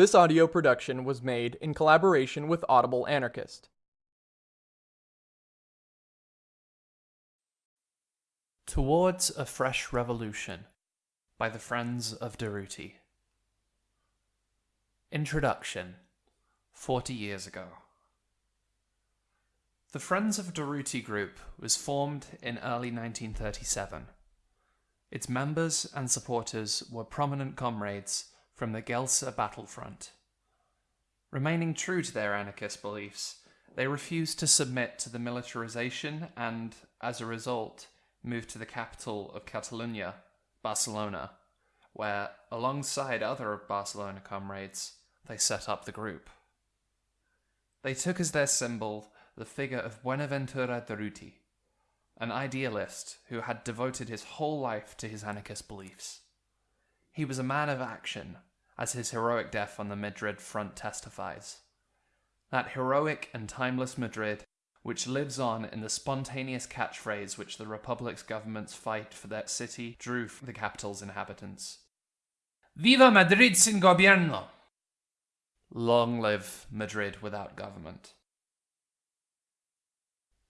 This audio production was made in collaboration with Audible Anarchist. Towards a Fresh Revolution by the Friends of Durruti. Introduction 40 years ago. The Friends of Durruti group was formed in early 1937. Its members and supporters were prominent comrades from the Gelsa battlefront. Remaining true to their anarchist beliefs, they refused to submit to the militarization and, as a result, moved to the capital of Catalonia, Barcelona, where, alongside other Barcelona comrades, they set up the group. They took as their symbol the figure of Buenaventura Durruti, an idealist who had devoted his whole life to his anarchist beliefs. He was a man of action, as his heroic death on the Madrid front testifies. That heroic and timeless Madrid which lives on in the spontaneous catchphrase which the Republic's governments fight for that city drew from the capital's inhabitants. Viva Madrid sin gobierno! Long live Madrid without government.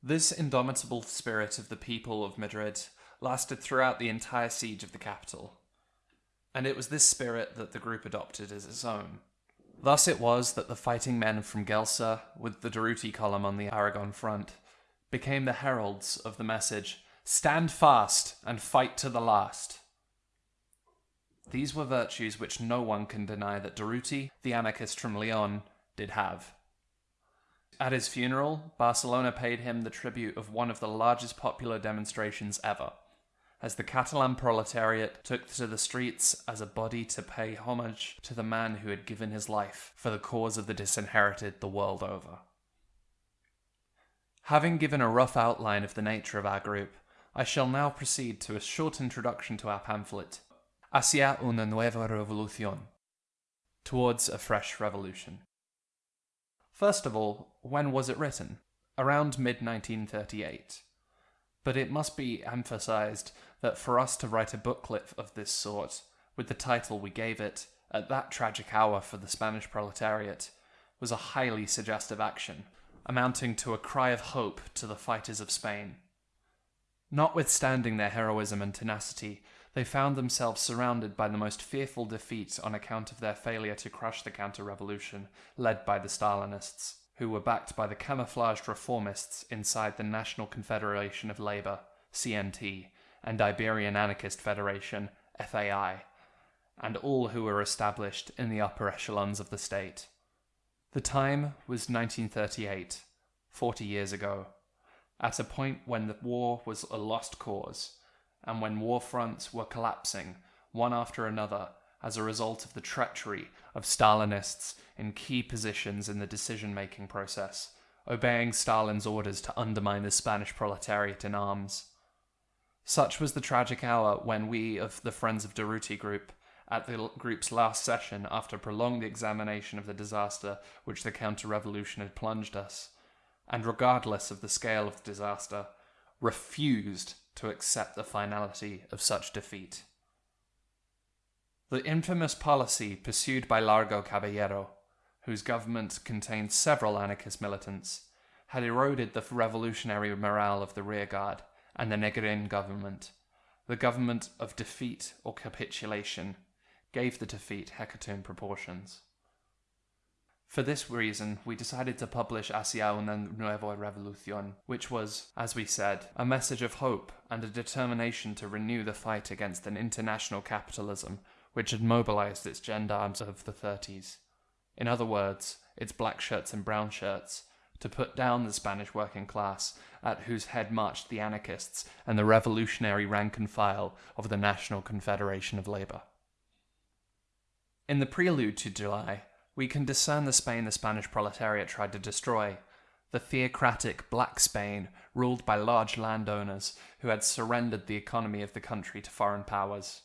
This indomitable spirit of the people of Madrid lasted throughout the entire siege of the capital, and it was this spirit that the group adopted as its own. Thus it was that the fighting men from Gelsa, with the Durruti column on the Aragon front, became the heralds of the message, Stand fast and fight to the last. These were virtues which no one can deny that Durruti, the anarchist from Leon, did have. At his funeral, Barcelona paid him the tribute of one of the largest popular demonstrations ever as the Catalan proletariat took to the streets as a body to pay homage to the man who had given his life for the cause of the disinherited the world over. Having given a rough outline of the nature of our group, I shall now proceed to a short introduction to our pamphlet, Hacia una nueva revolución, Towards a Fresh Revolution. First of all, when was it written? Around mid 1938. But it must be emphasized that for us to write a booklet of this sort, with the title we gave it, at that tragic hour for the Spanish proletariat, was a highly suggestive action, amounting to a cry of hope to the fighters of Spain. Notwithstanding their heroism and tenacity, they found themselves surrounded by the most fearful defeat on account of their failure to crush the counter-revolution led by the Stalinists, who were backed by the camouflaged reformists inside the National Confederation of Labour, CNT, and Iberian Anarchist Federation, FAI, and all who were established in the upper echelons of the state. The time was 1938, 40 years ago, at a point when the war was a lost cause, and when war fronts were collapsing, one after another, as a result of the treachery of Stalinists in key positions in the decision-making process, obeying Stalin's orders to undermine the Spanish proletariat in arms. Such was the tragic hour when we of the Friends of Durruti group, at the group's last session after prolonged examination of the disaster which the counter-revolution had plunged us, and regardless of the scale of the disaster, refused to accept the finality of such defeat. The infamous policy pursued by Largo Caballero, whose government contained several anarchist militants, had eroded the revolutionary morale of the rearguard and the Negrin government, the government of defeat or capitulation, gave the defeat hecatomb proportions. For this reason, we decided to publish Hacia una nueva revolución, which was, as we said, a message of hope and a determination to renew the fight against an international capitalism which had mobilized its gendarmes of the 30s. In other words, its black shirts and brown shirts, to put down the Spanish working class, at whose head marched the anarchists and the revolutionary rank and file of the National Confederation of Labour. In the prelude to July, we can discern the Spain the Spanish proletariat tried to destroy, the theocratic Black Spain ruled by large landowners who had surrendered the economy of the country to foreign powers.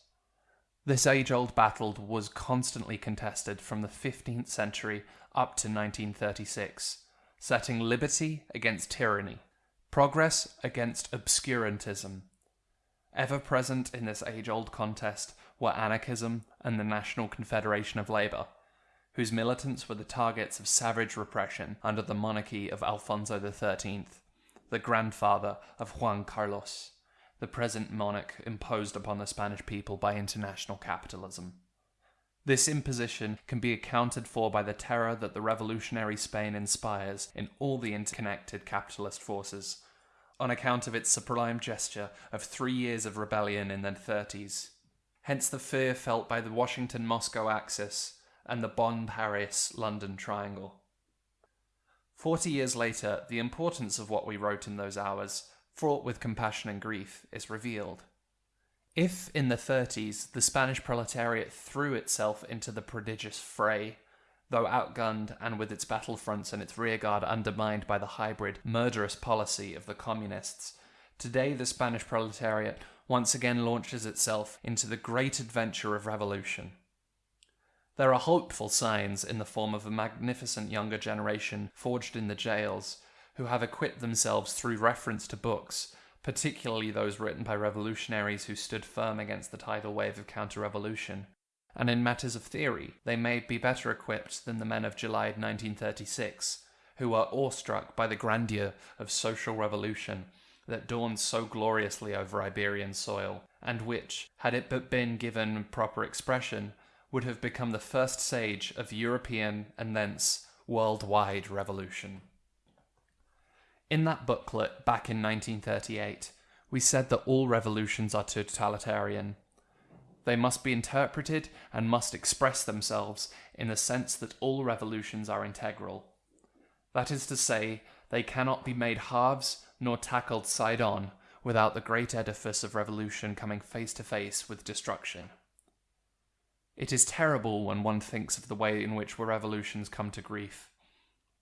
This age-old battle was constantly contested from the 15th century up to 1936, setting liberty against tyranny, progress against obscurantism. Ever present in this age-old contest were anarchism and the National Confederation of Labour, whose militants were the targets of savage repression under the monarchy of Alfonso XIII, the grandfather of Juan Carlos, the present monarch imposed upon the Spanish people by international capitalism. This imposition can be accounted for by the terror that the revolutionary Spain inspires in all the interconnected capitalist forces, on account of its sublime gesture of three years of rebellion in the 30s. Hence the fear felt by the Washington Moscow axis and the Bonn Paris London triangle. Forty years later, the importance of what we wrote in those hours, fraught with compassion and grief, is revealed. If in the 30s the Spanish proletariat threw itself into the prodigious fray, though outgunned and with its battlefronts and its rearguard undermined by the hybrid, murderous policy of the communists, today the Spanish proletariat once again launches itself into the great adventure of revolution. There are hopeful signs in the form of a magnificent younger generation forged in the jails, who have equipped themselves through reference to books particularly those written by revolutionaries who stood firm against the tidal wave of counter revolution. And in matters of theory, they may be better equipped than the men of July 1936, who were awestruck by the grandeur of social revolution that dawned so gloriously over Iberian soil, and which, had it but been given proper expression, would have become the first stage of European and thence worldwide revolution. In that booklet back in 1938, we said that all revolutions are totalitarian. They must be interpreted and must express themselves in the sense that all revolutions are integral. That is to say, they cannot be made halves nor tackled side on without the great edifice of revolution coming face to face with destruction. It is terrible when one thinks of the way in which revolutions come to grief.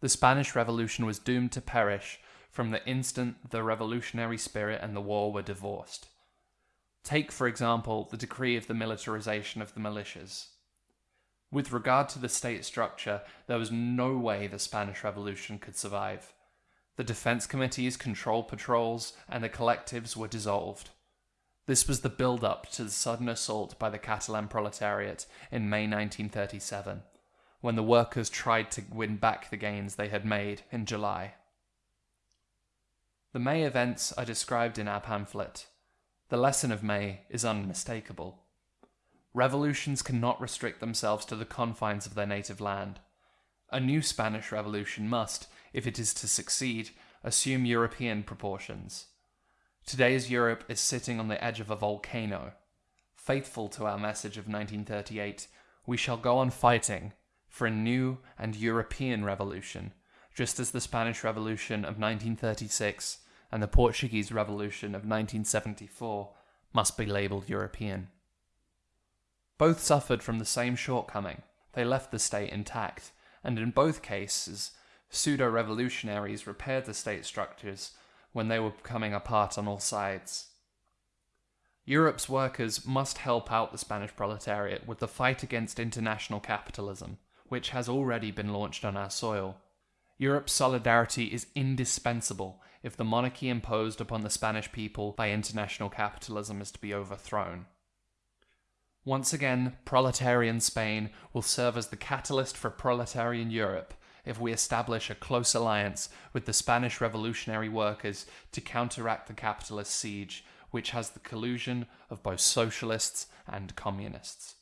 The Spanish Revolution was doomed to perish from the instant the revolutionary spirit and the war were divorced. Take, for example, the decree of the militarization of the militias. With regard to the state structure, there was no way the Spanish Revolution could survive. The defense committees, control patrols, and the collectives were dissolved. This was the build up to the sudden assault by the Catalan proletariat in May 1937, when the workers tried to win back the gains they had made in July. The May events are described in our pamphlet. The lesson of May is unmistakable. Revolutions cannot restrict themselves to the confines of their native land. A new Spanish Revolution must, if it is to succeed, assume European proportions. Today's Europe is sitting on the edge of a volcano. Faithful to our message of 1938, we shall go on fighting for a new and European revolution, just as the Spanish Revolution of 1936 and the Portuguese Revolution of 1974 must be labelled European. Both suffered from the same shortcoming. They left the state intact, and in both cases, pseudo revolutionaries repaired the state structures when they were coming apart on all sides. Europe's workers must help out the Spanish proletariat with the fight against international capitalism, which has already been launched on our soil. Europe's solidarity is indispensable if the monarchy imposed upon the Spanish people by international capitalism is to be overthrown. Once again, proletarian Spain will serve as the catalyst for proletarian Europe if we establish a close alliance with the Spanish revolutionary workers to counteract the capitalist siege, which has the collusion of both socialists and communists.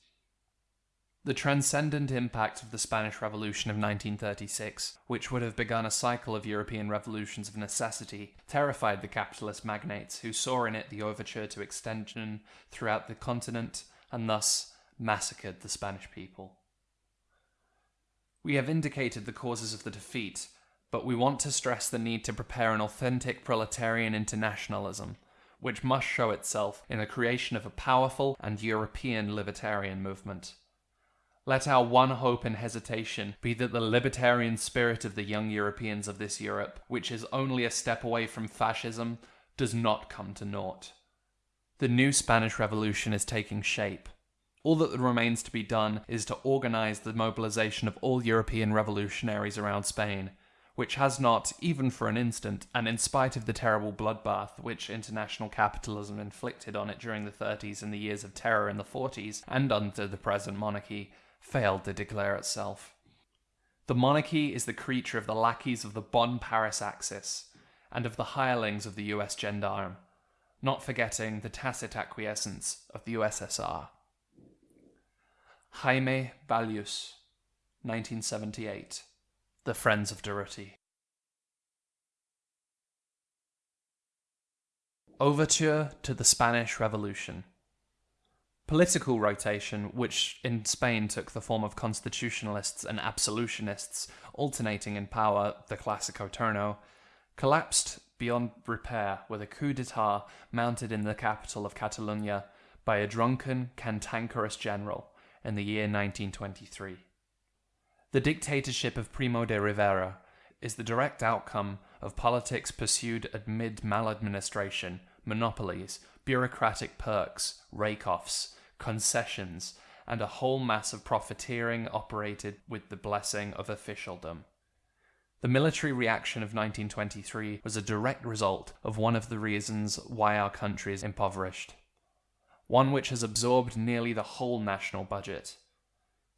The transcendent impact of the Spanish Revolution of 1936, which would have begun a cycle of European revolutions of necessity, terrified the capitalist magnates who saw in it the overture to extension throughout the continent and thus massacred the Spanish people. We have indicated the causes of the defeat, but we want to stress the need to prepare an authentic proletarian internationalism, which must show itself in the creation of a powerful and European libertarian movement. Let our one hope and hesitation be that the libertarian spirit of the young Europeans of this Europe, which is only a step away from fascism, does not come to naught. The new Spanish Revolution is taking shape. All that remains to be done is to organize the mobilization of all European revolutionaries around Spain, which has not, even for an instant, and in spite of the terrible bloodbath which international capitalism inflicted on it during the 30s and the years of terror in the 40s, and under the present monarchy, failed to declare itself. The monarchy is the creature of the lackeys of the Bonn Paris axis and of the hirelings of the US gendarme, not forgetting the tacit acquiescence of the USSR. Jaime Balius, 1978. The Friends of Durruti. Overture to the Spanish Revolution. Political rotation, which in Spain took the form of constitutionalists and absolutionists alternating in power, the Classico Turno, collapsed beyond repair with a coup d'etat mounted in the capital of Catalonia by a drunken, cantankerous general in the year 1923. The dictatorship of Primo de Rivera is the direct outcome of politics pursued amid maladministration, monopolies, bureaucratic perks, rake-offs, concessions, and a whole mass of profiteering operated with the blessing of officialdom. The military reaction of 1923 was a direct result of one of the reasons why our country is impoverished. One which has absorbed nearly the whole national budget.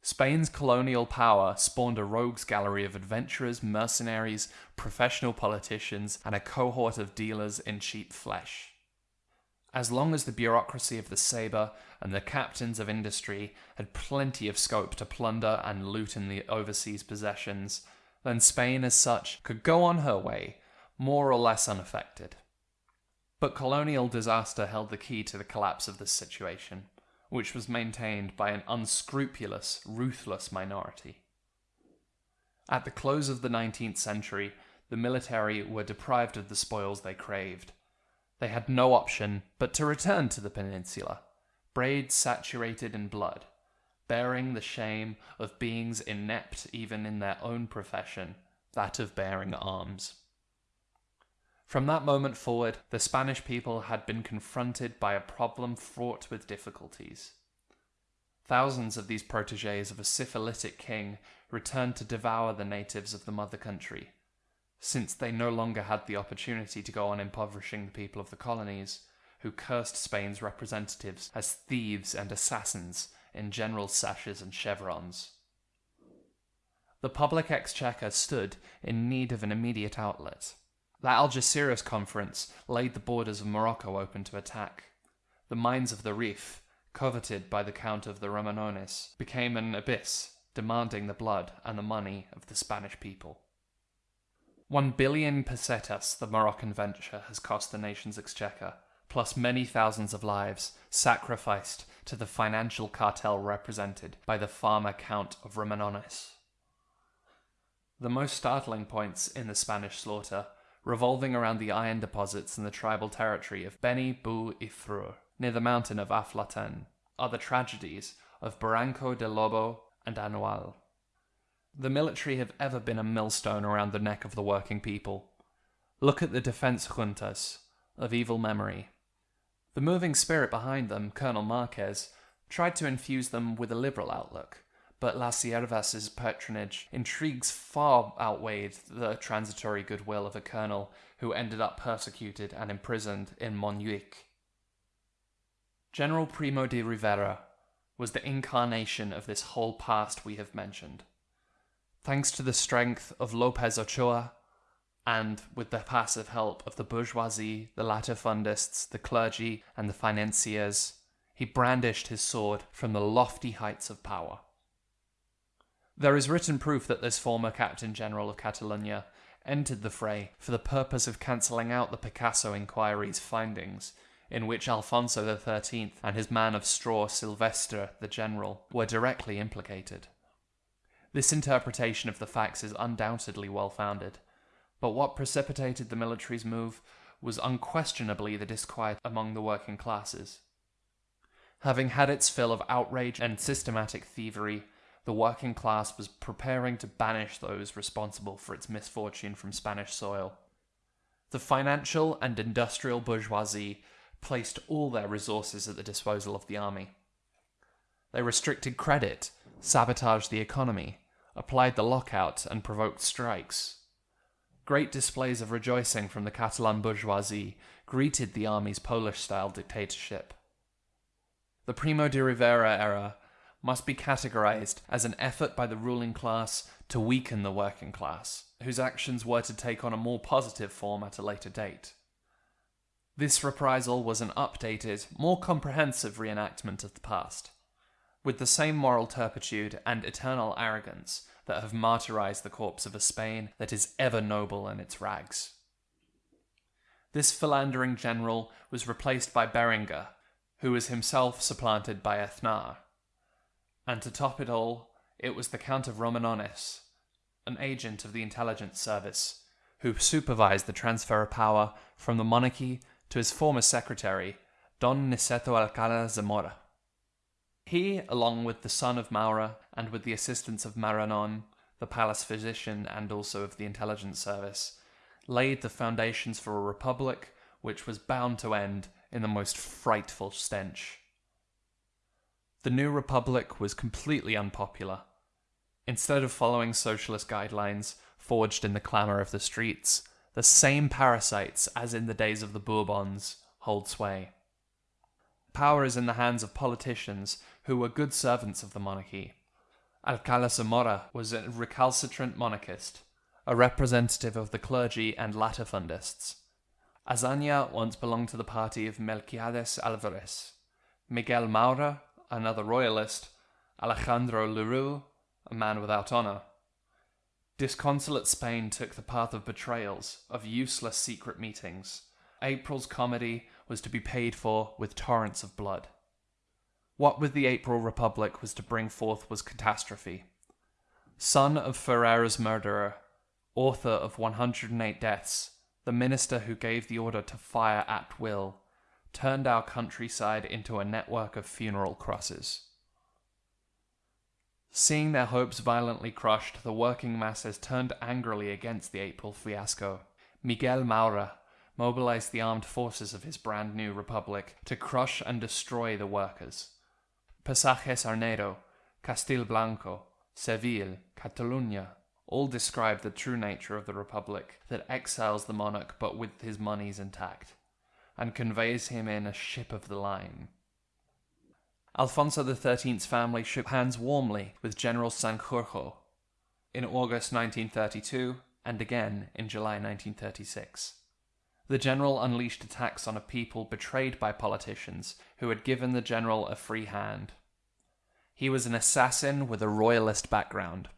Spain's colonial power spawned a rogues gallery of adventurers, mercenaries, professional politicians, and a cohort of dealers in cheap flesh. As long as the bureaucracy of the sabre and the captains of industry had plenty of scope to plunder and loot in the overseas possessions, then Spain as such could go on her way, more or less unaffected. But colonial disaster held the key to the collapse of this situation, which was maintained by an unscrupulous, ruthless minority. At the close of the 19th century, the military were deprived of the spoils they craved. They had no option but to return to the peninsula, braids saturated in blood, bearing the shame of beings inept even in their own profession, that of bearing arms. From that moment forward, the Spanish people had been confronted by a problem fraught with difficulties. Thousands of these proteges of a syphilitic king returned to devour the natives of the mother country, since they no longer had the opportunity to go on impoverishing the people of the colonies, who cursed Spain's representatives as thieves and assassins in general sashes and chevrons. The public exchequer stood in need of an immediate outlet. The Algeciras conference laid the borders of Morocco open to attack. The mines of the Rif, coveted by the Count of the Romanones, became an abyss demanding the blood and the money of the Spanish people. One billion pesetas the Moroccan venture has cost the nation's exchequer, plus many thousands of lives sacrificed to the financial cartel represented by the farmer Count of Romanones. The most startling points in the Spanish slaughter, revolving around the iron deposits in the tribal territory of Beni Bu Ifrur, near the mountain of Aflaten, are the tragedies of Barranco de Lobo and Anual. The military have ever been a millstone around the neck of the working people. Look at the defense juntas of evil memory the moving spirit behind them, Colonel Marquez, tried to infuse them with a liberal outlook, but La Cierva's patronage intrigues far outweighed the transitory goodwill of a colonel who ended up persecuted and imprisoned in Montjuic. General Primo de Rivera was the incarnation of this whole past we have mentioned. Thanks to the strength of Lopez Ochoa, and with the passive help of the bourgeoisie, the latifundists, the clergy, and the financiers, he brandished his sword from the lofty heights of power. There is written proof that this former Captain General of Catalonia entered the fray for the purpose of cancelling out the Picasso inquiry's findings, in which Alfonso XIII and his man of straw Sylvester the General were directly implicated. This interpretation of the facts is undoubtedly well founded, but what precipitated the military's move was unquestionably the disquiet among the working classes. Having had its fill of outrage and systematic thievery, the working class was preparing to banish those responsible for its misfortune from Spanish soil. The financial and industrial bourgeoisie placed all their resources at the disposal of the army. They restricted credit, sabotaged the economy, applied the lockout, and provoked strikes. Great displays of rejoicing from the Catalan bourgeoisie greeted the army's Polish style dictatorship. The Primo de Rivera era must be categorized as an effort by the ruling class to weaken the working class, whose actions were to take on a more positive form at a later date. This reprisal was an updated, more comprehensive reenactment of the past, with the same moral turpitude and eternal arrogance that have martyrized the corpse of a Spain that is ever noble in its rags. This philandering general was replaced by Berenguer, who was himself supplanted by Aznar. And to top it all, it was the Count of Romanones, an agent of the intelligence service, who supervised the transfer of power from the monarchy to his former secretary, Don Niceto Alcala Zamora. He, along with the son of Maura and with the assistance of Maranon, the palace physician and also of the intelligence service, laid the foundations for a republic which was bound to end in the most frightful stench. The new republic was completely unpopular. Instead of following socialist guidelines forged in the clamour of the streets, the same parasites as in the days of the Bourbons hold sway. Power is in the hands of politicians who were good servants of the monarchy. Alcala Zamora was a recalcitrant monarchist, a representative of the clergy and latifundists. Azaña once belonged to the party of Melquiades Alvarez. Miguel Maura, another royalist, Alejandro Lerroux, a man without honor. Disconsolate Spain took the path of betrayals, of useless secret meetings. April's comedy was to be paid for with torrents of blood. What with the April Republic was to bring forth was catastrophe. Son of Ferrer's murderer, author of 108 deaths, the minister who gave the order to fire at will, turned our countryside into a network of funeral crosses. Seeing their hopes violently crushed, the working masses turned angrily against the April fiasco. Miguel Maura mobilized the armed forces of his brand new republic to crush and destroy the workers. Pasajes Arnedo, Castilblanco, Seville, Catalunya, all describe the true nature of the republic that exiles the monarch but with his moneys intact, and conveys him in a ship of the line. Alfonso XIII's family shook hands warmly with General Sanjurjo in August 1932 and again in July 1936. The general unleashed attacks on a people betrayed by politicians who had given the general a free hand. He was an assassin with a royalist background.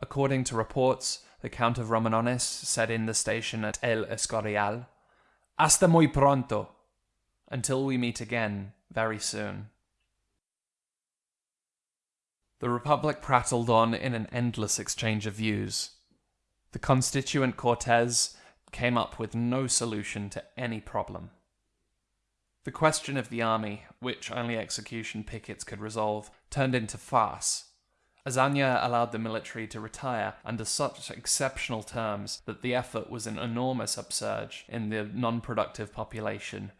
According to reports, the Count of Romanones said in the station at El Escorial, Hasta muy pronto! Until we meet again, very soon. The Republic prattled on in an endless exchange of views. The Constituent Cortes came up with no solution to any problem. The question of the army, which only execution pickets could resolve, turned into farce. Azaña allowed the military to retire under such exceptional terms that the effort was an enormous upsurge in the non productive population,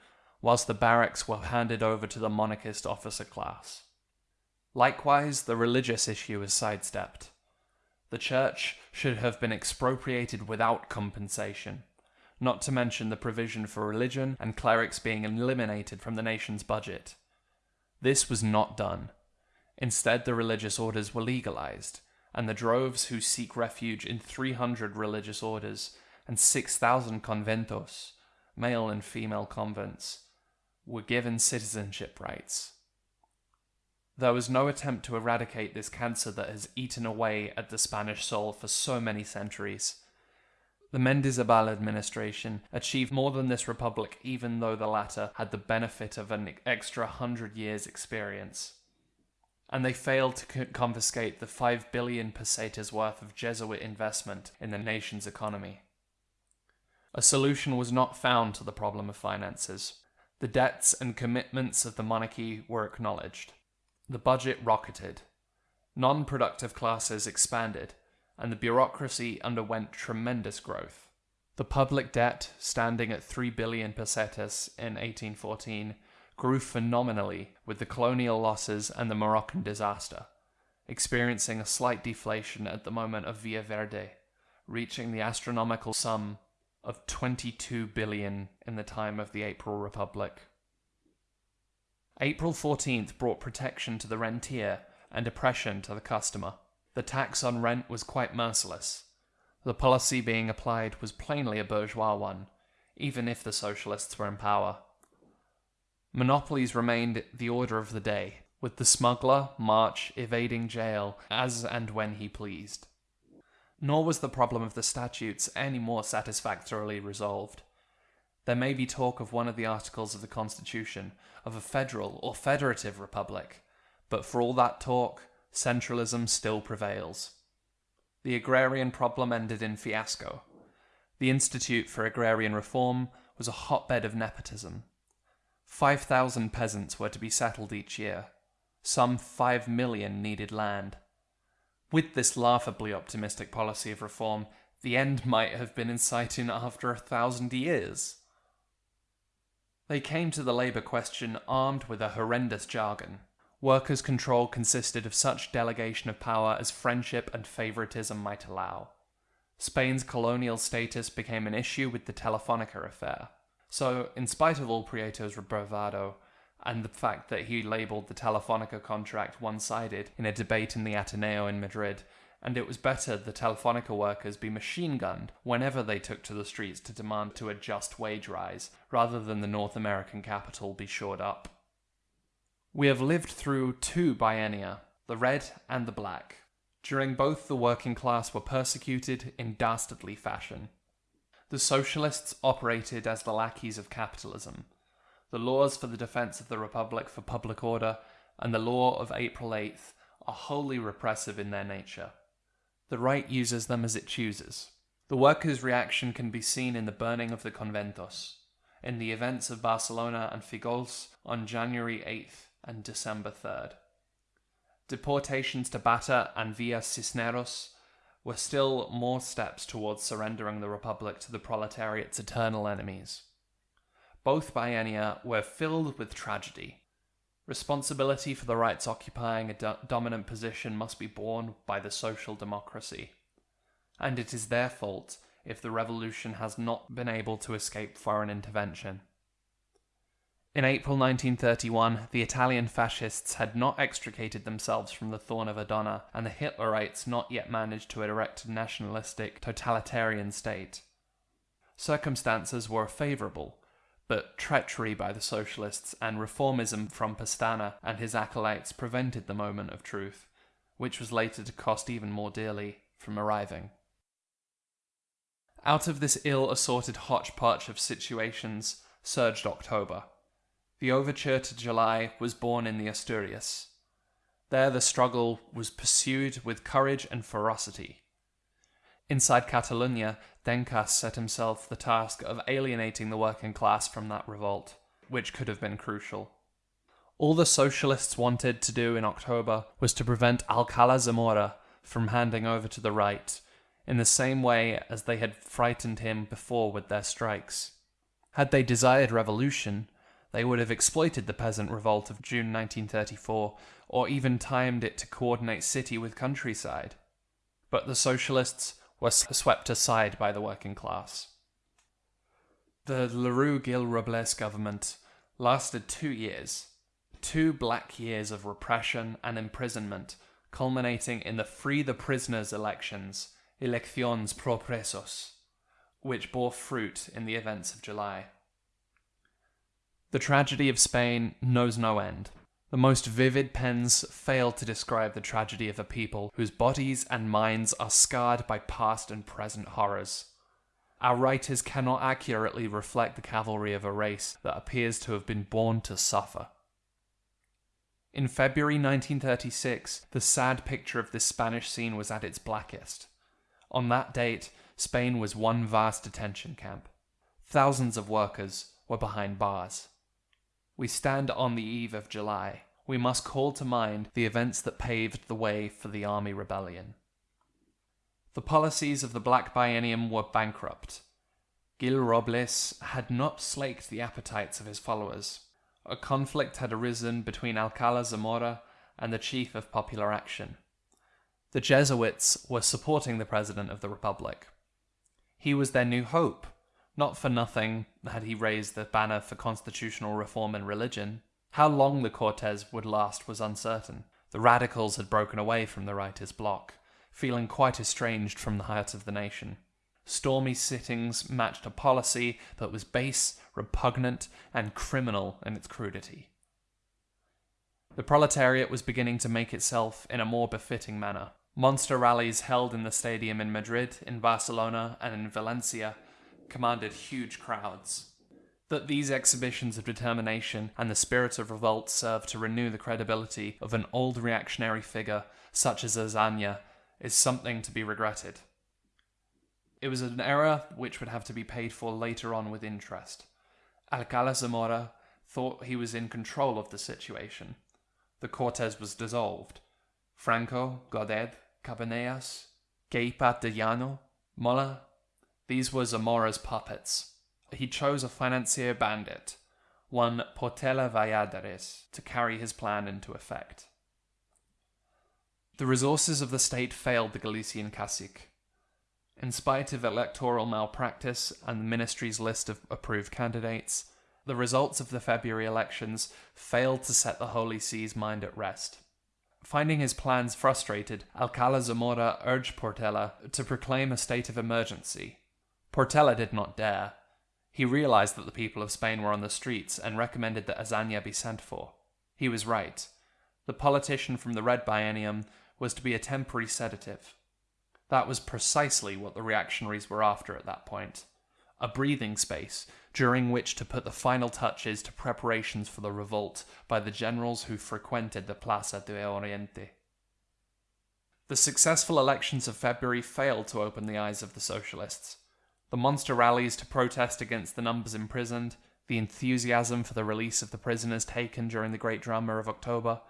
whilst the barracks were handed over to the monarchist officer class. Likewise, the religious issue was sidestepped. The church should have been expropriated without compensation, not to mention the provision for religion and clerics being eliminated from the nation's budget. This was not done. Instead, the religious orders were legalized, and the droves who seek refuge in 300 religious orders and 6,000 conventos, male and female convents, were given citizenship rights. There was no attempt to eradicate this cancer that has eaten away at the Spanish soul for so many centuries. The Mendizabal administration achieved more than this republic, even though the latter had the benefit of an extra hundred years' experience. And they failed to confiscate the 5 billion pesetas worth of Jesuit investment in the nation's economy. A solution was not found to the problem of finances. The debts and commitments of the monarchy were acknowledged. The budget rocketed. Non productive classes expanded, and the bureaucracy underwent tremendous growth. The public debt, standing at 3 billion pesetas in 1814, grew phenomenally with the colonial losses and the Moroccan disaster, experiencing a slight deflation at the moment of Villaverde, reaching the astronomical sum of 22 billion in the time of the April Republic. April 14th brought protection to the rentier and oppression to the customer. The tax on rent was quite merciless. The policy being applied was plainly a bourgeois one, even if the socialists were in power. Monopolies remained the order of the day, with the smuggler, March, evading jail as and when he pleased. Nor was the problem of the statutes any more satisfactorily resolved. There may be talk of one of the articles of the Constitution of a federal or federative republic, but for all that talk, centralism still prevails. The agrarian problem ended in fiasco. The Institute for Agrarian Reform was a hotbed of nepotism. 5,000 peasants were to be settled each year. Some 5 million needed land. With this laughably optimistic policy of reform, the end might have been in sight in after a thousand years. They came to the labour question armed with a horrendous jargon. Workers' control consisted of such delegation of power as friendship and favouritism might allow. Spain's colonial status became an issue with the Telefonica affair. So, in spite of all Prieto's bravado, and the fact that he labelled the Telefonica contract one sided in a debate in the Ateneo in Madrid, and it was better the Telefonica workers be machine gunned whenever they took to the streets to demand to a just wage rise, rather than the North American capital be shored up. We have lived through two biennia, the red and the black. During both, the working class were persecuted in dastardly fashion. The socialists operated as the lackeys of capitalism. The laws for the defense of the Republic for public order and the law of April 8th are wholly repressive in their nature. The right uses them as it chooses. The workers' reaction can be seen in the burning of the conventos, in the events of Barcelona and Fígols on January 8th and December 3rd. Deportations to Bata and Villa Cisneros were still more steps towards surrendering the Republic to the proletariat's eternal enemies. Both biennia were filled with tragedy. Responsibility for the rights occupying a do- dominant position must be borne by the social democracy, and it is their fault if the revolution has not been able to escape foreign intervention. In April 1931, the Italian fascists had not extricated themselves from the thorn of Adonna, and the Hitlerites not yet managed to erect a nationalistic, totalitarian state. Circumstances were favourable, but treachery by the socialists and reformism from Pestana and his acolytes prevented the moment of truth, which was later to cost even more dearly, from arriving. Out of this ill assorted hodgepodge of situations surged October. The overture to July was born in the Asturias. There the struggle was pursued with courage and ferocity. Inside Catalonia, Dencas set himself the task of alienating the working class from that revolt, which could have been crucial. All the socialists wanted to do in October was to prevent Alcala Zamora from handing over to the right, in the same way as they had frightened him before with their strikes. Had they desired revolution, they would have exploited the peasant revolt of June 1934, or even timed it to coordinate city with countryside. But the socialists were swept aside by the working class. The Lerroux Gil Robles government lasted two years, two black years of repression and imprisonment, culminating in the Free the Prisoners elections, Elecciones pro Presos, which bore fruit in the events of July. The tragedy of Spain knows no end. The most vivid pens fail to describe the tragedy of a people whose bodies and minds are scarred by past and present horrors. Our writers cannot accurately reflect the cavalry of a race that appears to have been born to suffer. In February 1936, the sad picture of this Spanish scene was at its blackest. On that date, Spain was one vast detention camp. Thousands of workers were behind bars. We stand on the eve of July. We must call to mind the events that paved the way for the army rebellion. The policies of the Black Biennium were bankrupt. Gil Robles had not slaked the appetites of his followers. A conflict had arisen between Alcala Zamora and the chief of Popular Action. The Jesuits were supporting the President of the Republic. He was their new hope, not for nothing had he raised the banner for constitutional reform and religion. How long the Cortes would last was uncertain, The radicals had broken away from the rightist bloc, feeling quite estranged from the heart of the nation. Stormy sittings matched a policy that was base, repugnant, and criminal in its crudity. The proletariat was beginning to make itself in a more befitting manner. Monster rallies held in the stadium in Madrid, in Barcelona, and in Valencia commanded huge crowds. That these exhibitions of determination and the spirit of revolt served to renew the credibility of an old reactionary figure such as Azaña is something to be regretted. It was an error which would have to be paid for later on with interest. Alcala Zamora thought he was in control of the situation. The Cortes was dissolved. Franco, Goded, Cabanellas, Queipo de Llano, Mola, these were Zamora's puppets. He chose a financier bandit, one Portela Valladares, to carry his plan into effect. The resources of the state failed the Galician cacique. In spite of electoral malpractice and the ministry's list of approved candidates, the results of the February elections failed to set the Holy See's mind at rest. Finding his plans frustrated, Alcala Zamora urged Portela to proclaim a state of emergency. Portela did not dare. He realized that the people of Spain were on the streets and recommended that Azaña be sent for. He was right. The politician from the Red Biennium was to be a temporary sedative. That was precisely what the reactionaries were after at that point a breathing space during which to put the final touches to preparations for the revolt by the generals who frequented the Plaza de Oriente. The successful elections of February failed to open the eyes of the socialists. The monster rallies to protest against the numbers imprisoned, the enthusiasm for the release of the prisoners taken during the great drama of October,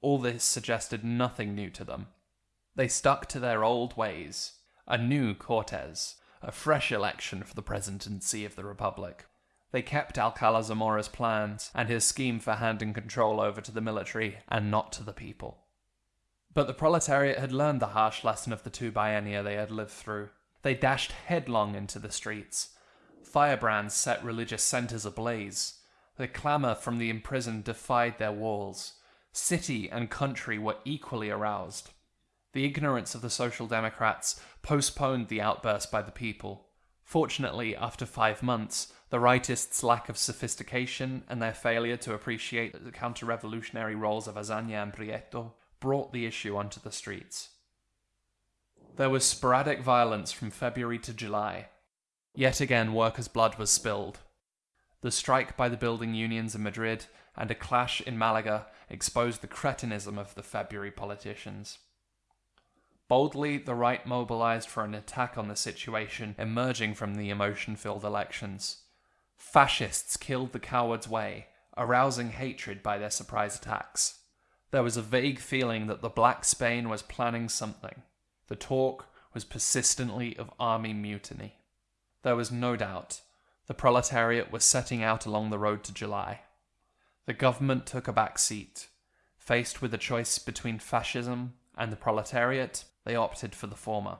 all this suggested nothing new to them. They stuck to their old ways. A new Cortes, a fresh election for the presidency of the Republic. They kept Alcala Zamora's plans and his scheme for handing control over to the military and not to the people. But the proletariat had learned the harsh lesson of the two biennia they had lived through. They dashed headlong into the streets. Firebrands set religious centers ablaze. The clamor from the imprisoned defied their walls. City and country were equally aroused. The ignorance of the Social Democrats postponed the outburst by the people. Fortunately, after five months, the rightists' lack of sophistication and their failure to appreciate the counter revolutionary roles of Azaña and Prieto brought the issue onto the streets. There was sporadic violence from February to July. Yet again, workers' blood was spilled. The strike by the building unions in Madrid and a clash in Malaga exposed the cretinism of the February politicians. Boldly, the right mobilized for an attack on the situation emerging from the emotion filled elections. Fascists killed the coward's way, arousing hatred by their surprise attacks. There was a vague feeling that the Black Spain was planning something. The talk was persistently of army mutiny. There was no doubt the proletariat was setting out along the road to July. The government took a back seat. Faced with a choice between fascism and the proletariat, they opted for the former.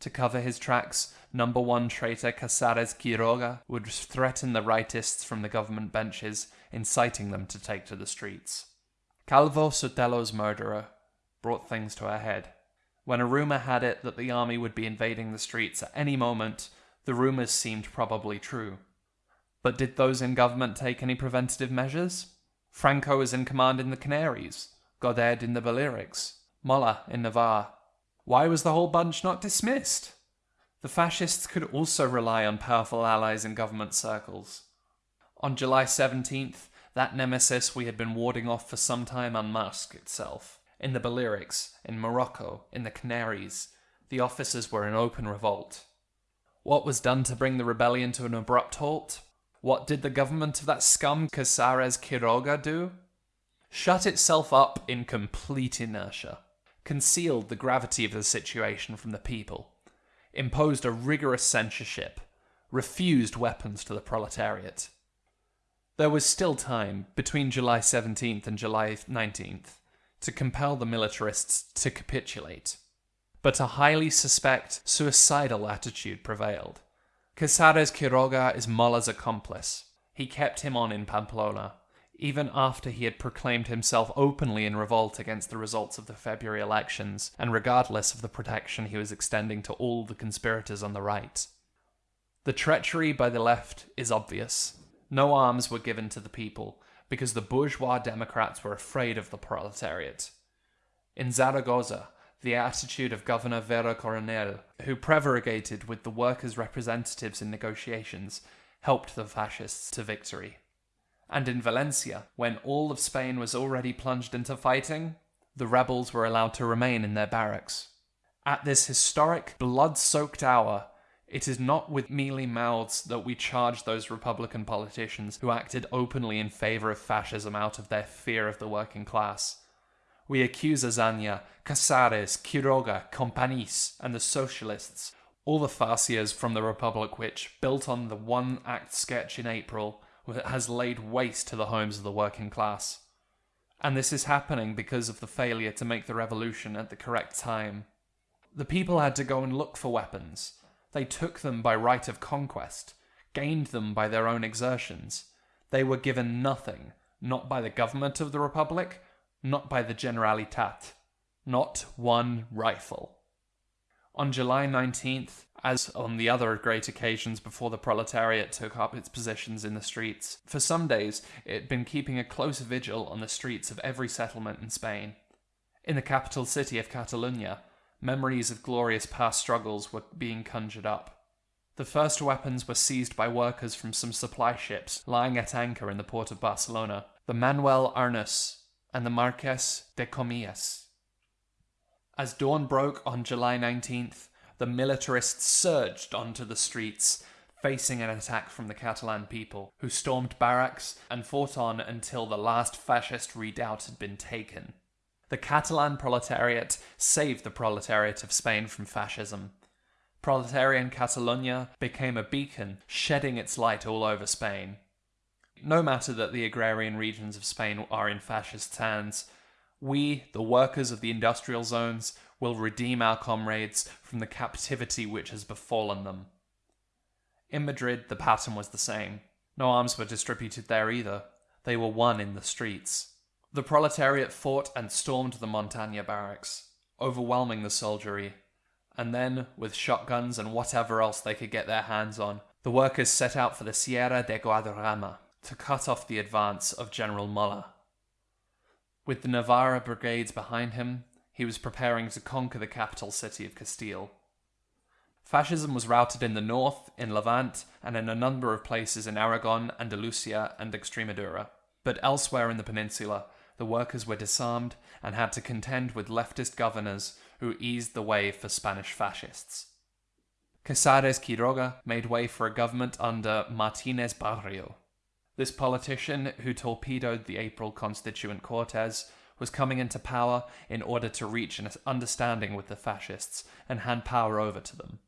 To cover his tracks, number one traitor Casares Quiroga would threaten the rightists from the government benches, inciting them to take to the streets. Calvo Sotelo's murderer brought things to a head. When a rumor had it that the army would be invading the streets at any moment, the rumors seemed probably true. But did those in government take any preventative measures? Franco was in command in the Canaries, Goded in the Balearics, Mola in Navarre. Why was the whole bunch not dismissed? The fascists could also rely on powerful allies in government circles. On July 17th, that nemesis we had been warding off for some time unmasked itself. In the Balearics, in Morocco, in the Canaries, the officers were in open revolt. What was done to bring the rebellion to an abrupt halt? What did the government of that scum Casares Quiroga do? Shut itself up in complete inertia, concealed the gravity of the situation from the people, imposed a rigorous censorship, refused weapons to the proletariat. There was still time between July 17th and July 19th to compel the militarists to capitulate. But a highly suspect, suicidal attitude prevailed. Casares Quiroga is Mola's accomplice. He kept him on in Pamplona, even after he had proclaimed himself openly in revolt against the results of the February elections, and regardless of the protection he was extending to all the conspirators on the right. The treachery by the left is obvious. No arms were given to the people, because the bourgeois Democrats were afraid of the proletariat. In Zaragoza, the attitude of Governor Vera Coronel, who prevaricated with the workers' representatives in negotiations, helped the fascists to victory. And in Valencia, when all of Spain was already plunged into fighting, the rebels were allowed to remain in their barracks. At this historic, blood soaked hour, it is not with mealy mouths that we charge those Republican politicians who acted openly in favor of fascism out of their fear of the working class. We accuse Azaña, Casares, Quiroga, Companys, and the socialists, all the farciers from the Republic which, built on the one act sketch in April, has laid waste to the homes of the working class. And this is happening because of the failure to make the revolution at the correct time. The people had to go and look for weapons. They took them by right of conquest, gained them by their own exertions. They were given nothing, not by the government of the Republic, not by the Generalitat. Not one rifle. On July 19th, as on the other great occasions before the proletariat took up its positions in the streets, for some days it had been keeping a close vigil on the streets of every settlement in Spain. In the capital city of Catalunya, memories of glorious past struggles were being conjured up. The first weapons were seized by workers from some supply ships lying at anchor in the port of Barcelona, the Manuel Arnús and the Marques de Comillas. As dawn broke on July 19th, the militarists surged onto the streets, facing an attack from the Catalan people, who stormed barracks and fought on until the last fascist redoubt had been taken. The Catalan proletariat saved the proletariat of Spain from fascism. Proletarian Catalonia became a beacon, shedding its light all over Spain. No matter that the agrarian regions of Spain are in fascist hands, we, the workers of the industrial zones, will redeem our comrades from the captivity which has befallen them. In Madrid, the pattern was the same. No arms were distributed there either. They were won in the streets. The proletariat fought and stormed the Montaña barracks, overwhelming the soldiery. And then, with shotguns and whatever else they could get their hands on, the workers set out for the Sierra de Guadarrama to cut off the advance of General Mola. With the Navarra brigades behind him, he was preparing to conquer the capital city of Castile. Fascism was routed in the north, in Levant, and in a number of places in Aragon, Andalusia, and Extremadura. But elsewhere in the peninsula, the workers were disarmed and had to contend with leftist governors who eased the way for Spanish fascists. Casares Quiroga made way for a government under Martinez Barrio, this politician, who torpedoed the April Constituent Cortes, was coming into power in order to reach an understanding with the fascists and hand power over to them.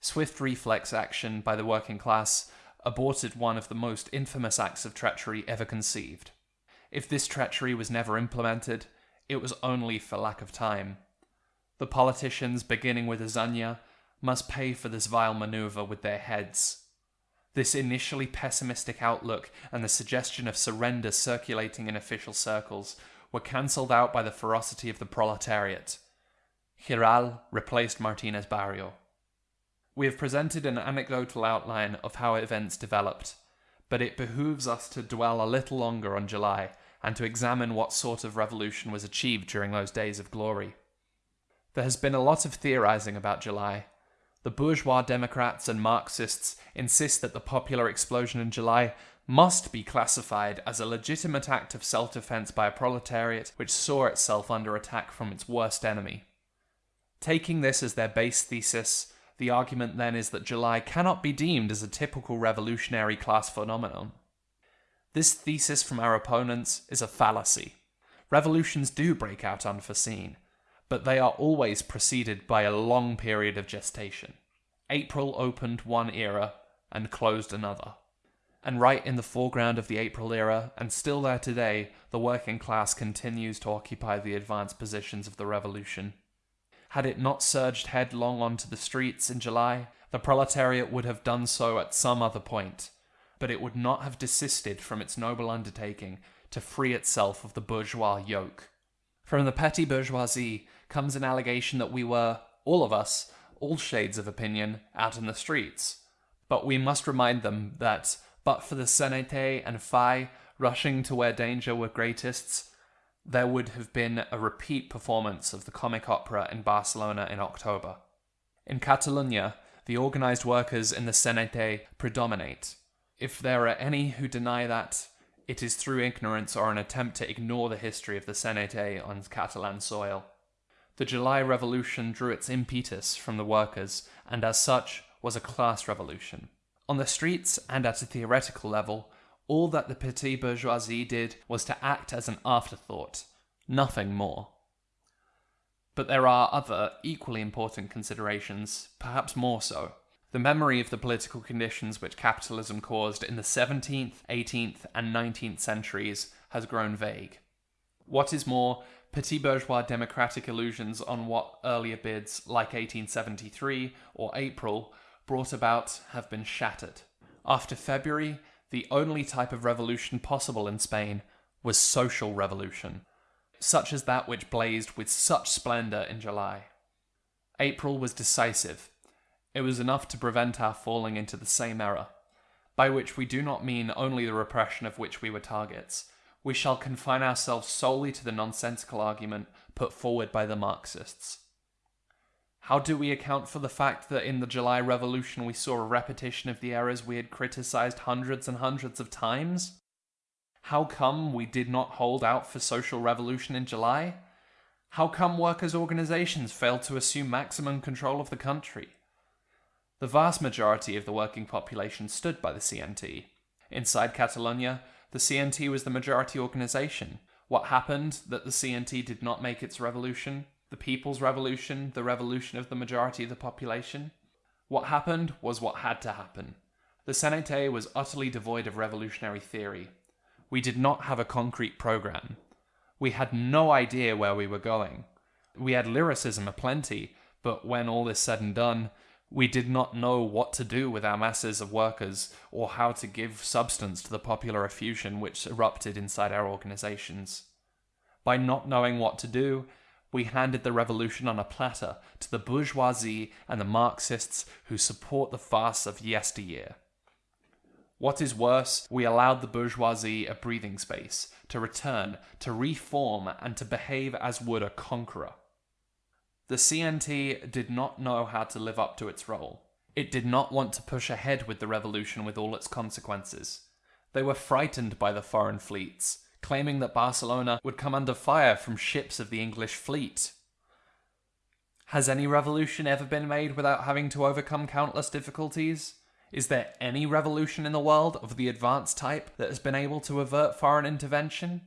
Swift reflex action by the working class aborted one of the most infamous acts of treachery ever conceived. If this treachery was never implemented, it was only for lack of time. The politicians, beginning with Azaña, must pay for this vile maneuver with their heads. This initially pessimistic outlook and the suggestion of surrender circulating in official circles were cancelled out by the ferocity of the proletariat. Giral replaced Martinez Barrio. We have presented an anecdotal outline of how events developed, but it behooves us to dwell a little longer on July and to examine what sort of revolution was achieved during those days of glory. There has been a lot of theorizing about July, the bourgeois Democrats and Marxists insist that the popular explosion in July must be classified as a legitimate act of self defense by a proletariat which saw itself under attack from its worst enemy. Taking this as their base thesis, the argument then is that July cannot be deemed as a typical revolutionary class phenomenon. This thesis from our opponents is a fallacy. Revolutions do break out unforeseen, but they are always preceded by a long period of gestation. April opened one era and closed another. And right in the foreground of the April era, and still there today, the working class continues to occupy the advanced positions of the revolution. Had it not surged headlong onto the streets in July, the proletariat would have done so at some other point. but it would not have desisted from its noble undertaking to free itself of the bourgeois yoke. From the petty bourgeoisie comes an allegation that we were, all of us, all shades of opinion, out in the streets. But we must remind them that, but for the CNT and FAI rushing to where danger were greatest, there would have been a repeat performance of the comic opera in Barcelona in October. In Catalonia, the organized workers in the CNT predominate. If there are any who deny that, it is through ignorance or an attempt to ignore the history of the CNT on Catalan soil. The July Revolution drew its impetus from the workers, and as such was a class revolution. On the streets and at a theoretical level, all that the petit bourgeoisie did was to act as an afterthought, nothing more. But there are other, equally important considerations, perhaps more so. The memory of the political conditions which capitalism caused in the 17th, 18th, and 19th centuries has grown vague. What is more, petit bourgeois democratic illusions on what earlier bids, like 1873 or April, brought about have been shattered. After February, the only type of revolution possible in Spain was social revolution, such as that which blazed with such splendour in July. April was decisive. It was enough to prevent our falling into the same error, by which we do not mean only the repression of which we were targets. We shall confine ourselves solely to the nonsensical argument put forward by the Marxists. How do we account for the fact that in the July Revolution we saw a repetition of the errors we had criticized hundreds and hundreds of times? How come we did not hold out for social revolution in July? How come workers' organizations failed to assume maximum control of the country? The vast majority of the working population stood by the CNT. Inside Catalonia, the CNT was the majority organization. What happened that the CNT did not make its revolution? The People's Revolution, the revolution of the majority of the population? What happened was what had to happen. The CNT was utterly devoid of revolutionary theory. We did not have a concrete program. We had no idea where we were going. We had lyricism aplenty, but when all is said and done, we did not know what to do with our masses of workers or how to give substance to the popular effusion which erupted inside our organizations. By not knowing what to do, we handed the revolution on a platter to the bourgeoisie and the Marxists who support the farce of yesteryear. What is worse, we allowed the bourgeoisie a breathing space to return, to reform, and to behave as would a conqueror. The CNT did not know how to live up to its role. It did not want to push ahead with the revolution with all its consequences. They were frightened by the foreign fleets, claiming that Barcelona would come under fire from ships of the English fleet. Has any revolution ever been made without having to overcome countless difficulties? Is there any revolution in the world of the advanced type that has been able to avert foreign intervention?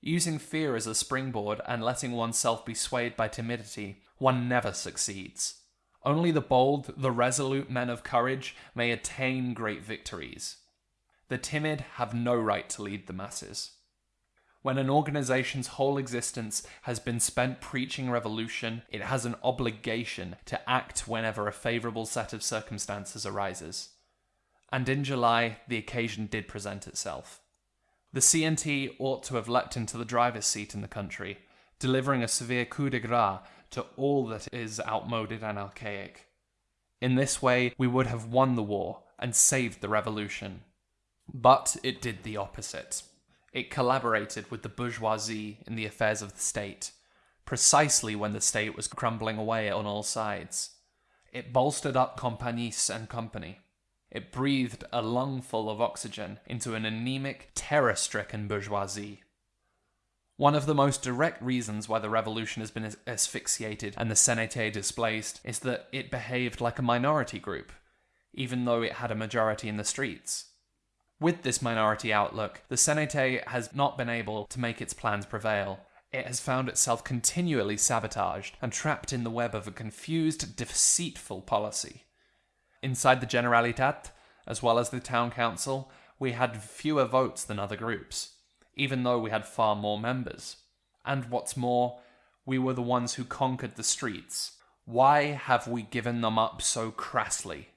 Using fear as a springboard and letting oneself be swayed by timidity, one never succeeds. Only the bold, the resolute men of courage may attain great victories. The timid have no right to lead the masses. When an organization's whole existence has been spent preaching revolution, it has an obligation to act whenever a favorable set of circumstances arises. And in July, the occasion did present itself. The CNT ought to have leapt into the driver's seat in the country, delivering a severe coup de grace to all that is outmoded and archaic. In this way, we would have won the war and saved the revolution. But it did the opposite. It collaborated with the bourgeoisie in the affairs of the state, precisely when the state was crumbling away on all sides. It bolstered up Companys and Company. It breathed a lungful of oxygen into an anemic, terror stricken bourgeoisie. One of the most direct reasons why the revolution has been asphyxiated and the CNT displaced is that it behaved like a minority group, even though it had a majority in the streets. With this minority outlook, the CNT has not been able to make its plans prevail. It has found itself continually sabotaged and trapped in the web of a confused, deceitful policy. Inside the Generalitat, as well as the town council, we had fewer votes than other groups, even though we had far more members. And what's more, we were the ones who conquered the streets. Why have we given them up so crassly?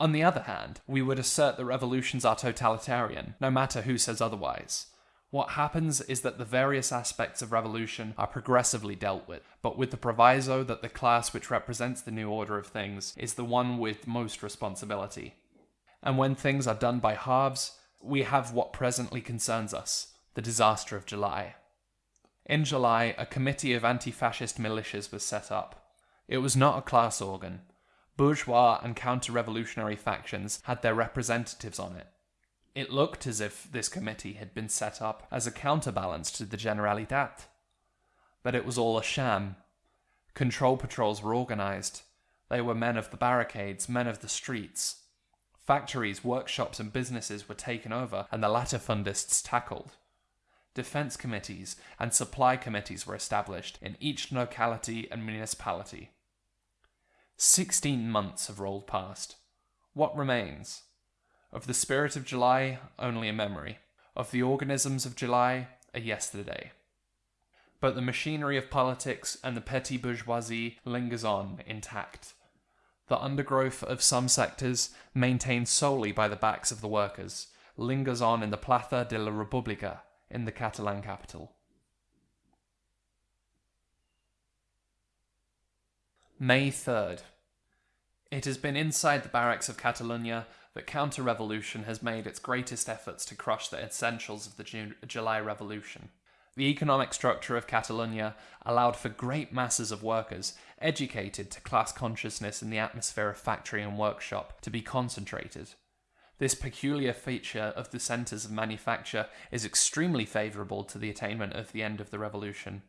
On the other hand, we would assert that revolutions are totalitarian, no matter who says otherwise. What happens is that the various aspects of revolution are progressively dealt with, but with the proviso that the class which represents the new order of things is the one with most responsibility. And when things are done by halves, we have what presently concerns us the disaster of July. In July, a committee of anti fascist militias was set up. It was not a class organ. Bourgeois and counter revolutionary factions had their representatives on it. It looked as if this committee had been set up as a counterbalance to the Generalitat. But it was all a sham. Control patrols were organized. They were men of the barricades, men of the streets. Factories, workshops, and businesses were taken over and the latifundists tackled. Defense committees and supply committees were established in each locality and municipality. Sixteen months have rolled past. What remains? Of the spirit of July, only a memory. Of the organisms of July, a yesterday. But the machinery of politics and the petty bourgeoisie lingers on intact. The undergrowth of some sectors, maintained solely by the backs of the workers, lingers on in the Plaza de la República in the Catalan capital. May 3rd. It has been inside the barracks of Catalonia that counter revolution has made its greatest efforts to crush the essentials of the June, July Revolution. The economic structure of Catalonia allowed for great masses of workers, educated to class consciousness in the atmosphere of factory and workshop, to be concentrated. This peculiar feature of the centres of manufacture is extremely favourable to the attainment of the end of the revolution.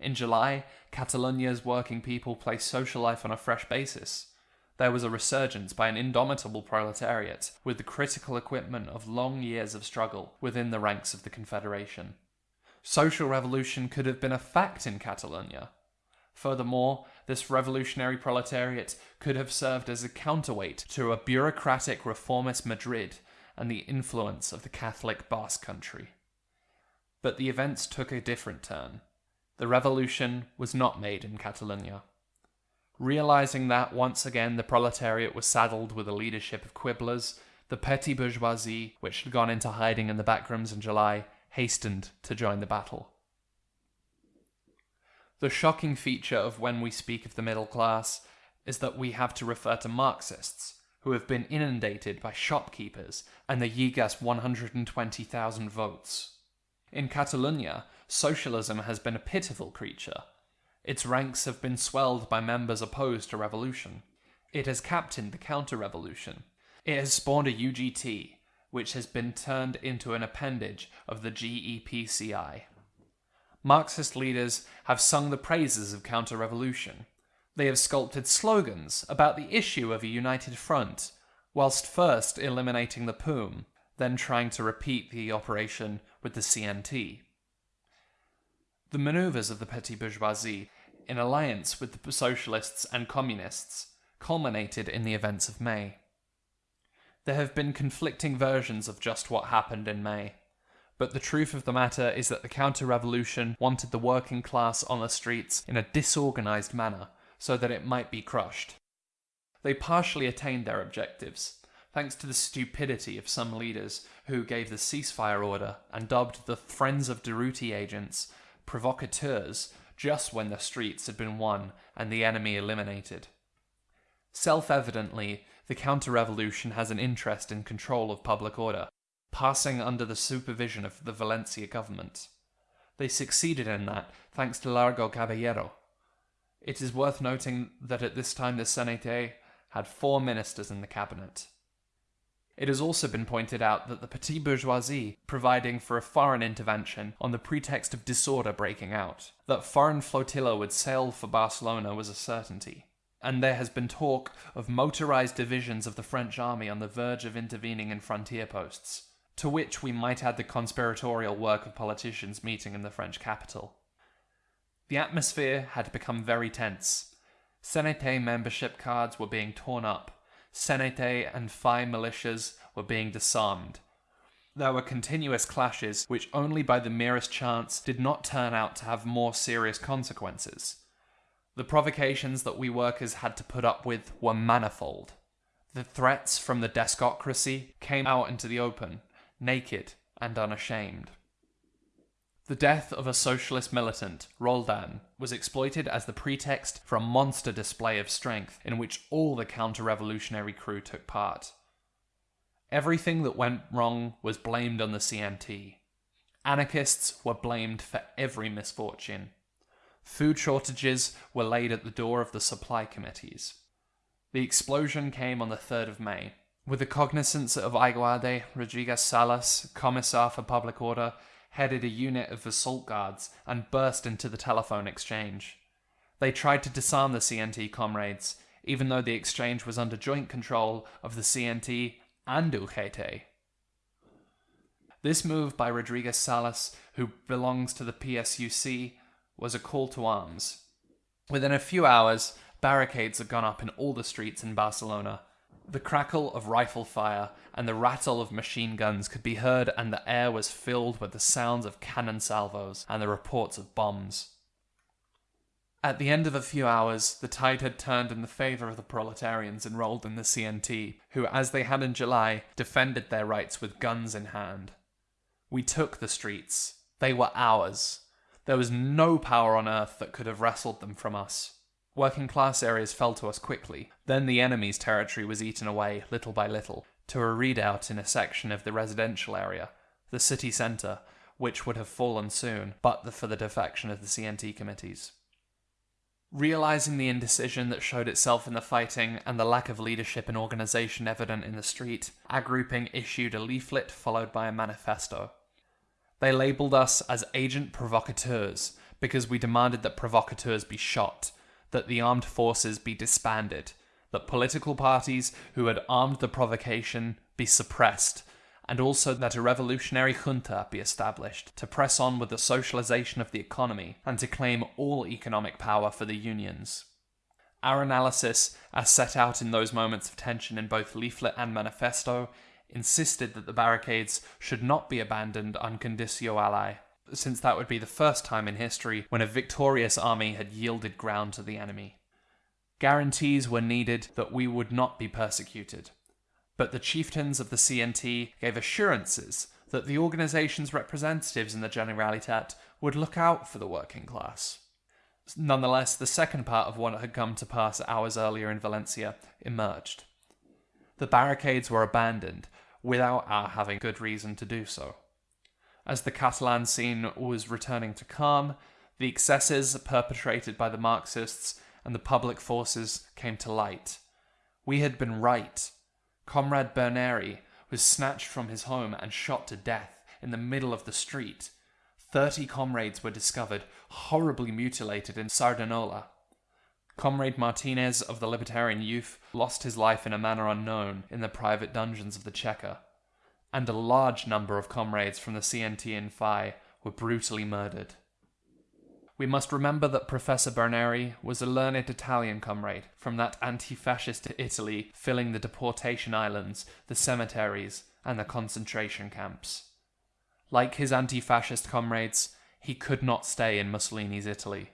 In July, Catalonia's working people placed social life on a fresh basis there was a resurgence by an indomitable proletariat with the critical equipment of long years of struggle within the ranks of the Confederation. Social revolution could have been a fact in Catalonia. Furthermore, this revolutionary proletariat could have served as a counterweight to a bureaucratic reformist Madrid and the influence of the Catholic Basque country. But the events took a different turn. The revolution was not made in Catalonia. Realizing that once again the proletariat was saddled with a leadership of quibblers, the petty bourgeoisie, which had gone into hiding in the backrooms in July, hastened to join the battle. The shocking feature of when we speak of the middle class is that we have to refer to Marxists, who have been inundated by shopkeepers and the Lligas 120,000 votes. In Catalonia, socialism has been a pitiful creature, its ranks have been swelled by members opposed to revolution. It has captained the counter revolution. It has spawned a UGT, which has been turned into an appendage of the GEPCI. Marxist leaders have sung the praises of counter revolution. They have sculpted slogans about the issue of a united front, whilst first eliminating the POUM, then trying to repeat the operation with the CNT. The maneuvers of the petty bourgeoisie, in alliance with the socialists and communists, culminated in the events of May. There have been conflicting versions of just what happened in May, but the truth of the matter is that the counter revolution wanted the working class on the streets in a disorganized manner so that it might be crushed. They partially attained their objectives, thanks to the stupidity of some leaders who gave the ceasefire order and dubbed the Friends of Durruti agents provocateurs just when the streets had been won and the enemy eliminated. Self evidently, the counter revolution has an interest in control of public order, passing under the supervision of the Valencia government. They succeeded in that thanks to Largo Caballero. It is worth noting that at this time the CNT had four ministers in the cabinet. It has also been pointed out that the petit bourgeoisie providing for a foreign intervention on the pretext of disorder breaking out, that foreign flotilla would sail for Barcelona was a certainty. And there has been talk of motorized divisions of the French army on the verge of intervening in frontier posts, to which we might add the conspiratorial work of politicians meeting in the French capital. The atmosphere had become very tense. CNT membership cards were being torn up CNT and FAI militias were being disarmed. There were continuous clashes, which only by the merest chance did not turn out to have more serious consequences. The provocations that we workers had to put up with were manifold. The threats from the descocracy came out into the open, naked and unashamed. The death of a socialist militant, Roldan, was exploited as the pretext for a monster display of strength in which all the counter revolutionary crew took part. Everything that went wrong was blamed on the CNT. Anarchists were blamed for every misfortune. Food shortages were laid at the door of the supply committees. The explosion came on the 3rd of May. With the cognizance of Aguade, Rodriguez Salas, Commissar for Public Order, headed a unit of assault guards and burst into the telephone exchange. They tried to disarm the CNT comrades, even though the exchange was under joint control of the CNT and UGT. This move by Rodriguez Salas, who belongs to the PSUC, was a call to arms. Within a few hours, barricades had gone up in all the streets in Barcelona, the crackle of rifle fire and the rattle of machine guns could be heard, and the air was filled with the sounds of cannon salvos and the reports of bombs. At the end of a few hours, the tide had turned in the favour of the proletarians enrolled in the CNT, who, as they had in July, defended their rights with guns in hand. We took the streets. They were ours. There was no power on earth that could have wrestled them from us. Working class areas fell to us quickly. Then the enemy's territory was eaten away, little by little, to a redoubt in a section of the residential area, the city centre, which would have fallen soon, but for the defection of the CNT committees. Realizing the indecision that showed itself in the fighting and the lack of leadership and organization evident in the street, our grouping issued a leaflet followed by a manifesto. They labeled us as agent provocateurs because we demanded that provocateurs be shot that the armed forces be disbanded, that political parties who had armed the provocation be suppressed, and also that a revolutionary junta be established to press on with the socialization of the economy and to claim all economic power for the unions. Our analysis, as set out in those moments of tension in both leaflet and manifesto, insisted that the barricades should not be abandoned on conditio alii since that would be the first time in history when a victorious army had yielded ground to the enemy. Guarantees were needed that we would not be persecuted, but the chieftains of the CNT gave assurances that the organization's representatives in the Generalitat would look out for the working class. Nonetheless, the second part of what had come to pass hours earlier in Valencia emerged. The barricades were abandoned without our having good reason to do so. As the Catalan scene was returning to calm, the excesses perpetrated by the Marxists and the public forces came to light. We had been right. Comrade Berneri was snatched from his home and shot to death in the middle of the street. Thirty comrades were discovered horribly mutilated in Sardanyola. Comrade Martinez of the Libertarian Youth lost his life in a manner unknown in the private dungeons of the Cheka and a large number of comrades from the CNT and FAI were brutally murdered. We must remember that Professor Berneri was a learned Italian comrade from that anti fascist Italy filling the deportation islands, the cemeteries, and the concentration camps. Like his anti fascist comrades, he could not stay in Mussolini's Italy.